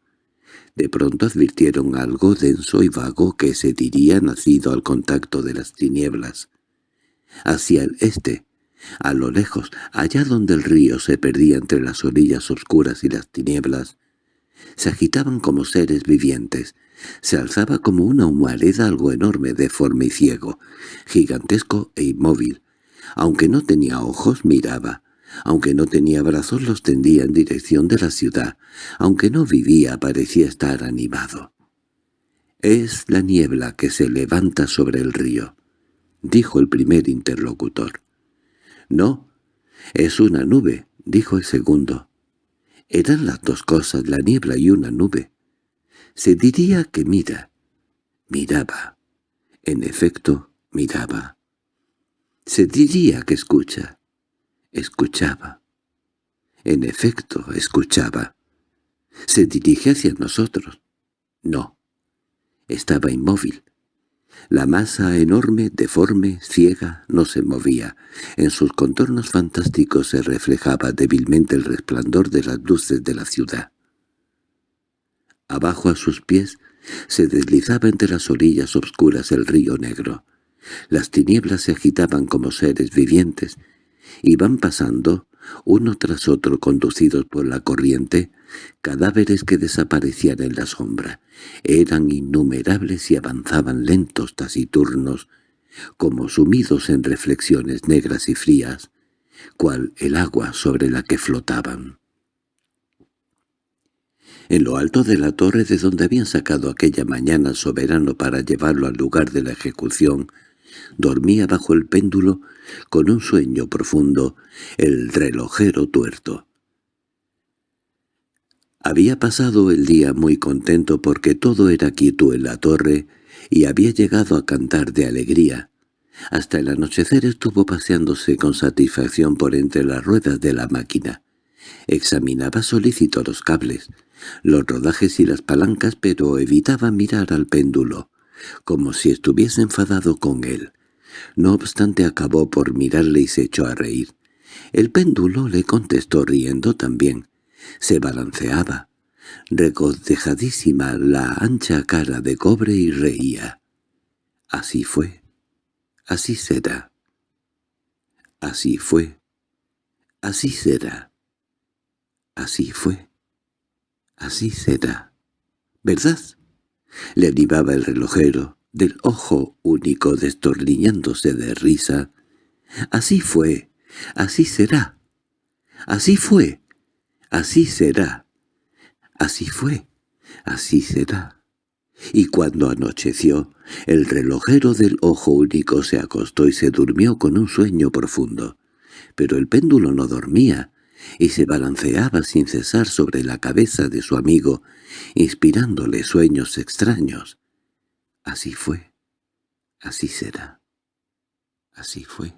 [SPEAKER 1] De pronto advirtieron algo denso y vago que se diría nacido al contacto de las tinieblas. Hacia el este, a lo lejos, allá donde el río se perdía entre las orillas oscuras y las tinieblas, se agitaban como seres vivientes, se alzaba como una humareda algo enorme, deforme y ciego, gigantesco e inmóvil. Aunque no tenía ojos, miraba, aunque no tenía brazos los tendía en dirección de la ciudad. Aunque no vivía parecía estar animado. «Es la niebla que se levanta sobre el río», dijo el primer interlocutor. «No, es una nube», dijo el segundo. Eran las dos cosas, la niebla y una nube. Se diría que mira. Miraba. En efecto, miraba. Se diría que escucha. Escuchaba. En efecto, escuchaba. ¿Se dirige hacia nosotros? No. Estaba inmóvil. La masa enorme, deforme, ciega, no se movía. En sus contornos fantásticos se reflejaba débilmente el resplandor de las luces de la ciudad. Abajo a sus pies se deslizaba entre las orillas obscuras el río negro. Las tinieblas se agitaban como seres vivientes, Iban pasando, uno tras otro conducidos por la corriente, cadáveres que desaparecían en la sombra. Eran innumerables y avanzaban lentos, taciturnos, como sumidos en reflexiones negras y frías, cual el agua sobre la que flotaban. En lo alto de la torre de donde habían sacado aquella mañana al soberano para llevarlo al lugar de la ejecución, dormía bajo el péndulo con un sueño profundo el relojero tuerto. Había pasado el día muy contento porque todo era quieto en la torre y había llegado a cantar de alegría. Hasta el anochecer estuvo paseándose con satisfacción por entre las ruedas de la máquina. Examinaba solícito los cables, los rodajes y las palancas, pero evitaba mirar al péndulo, como si estuviese enfadado con él. No obstante acabó por mirarle y se echó a reír. El péndulo le contestó riendo también. Se balanceaba, regodejadísima la ancha cara de cobre y reía. Así fue. Así será. Así fue. Así será. Así fue. Así será. ¿Verdad? Le animaba el relojero, del ojo único destornillándose de risa. «Así fue, así será, así fue, así será, así fue, así será». Y cuando anocheció, el relojero del ojo único se acostó y se durmió con un sueño profundo. Pero el péndulo no dormía, y se balanceaba sin cesar sobre la cabeza de su amigo, inspirándole sueños extraños. Así fue, así será, así fue,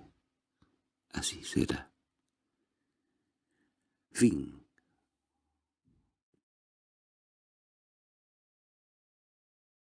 [SPEAKER 1] así será. Fin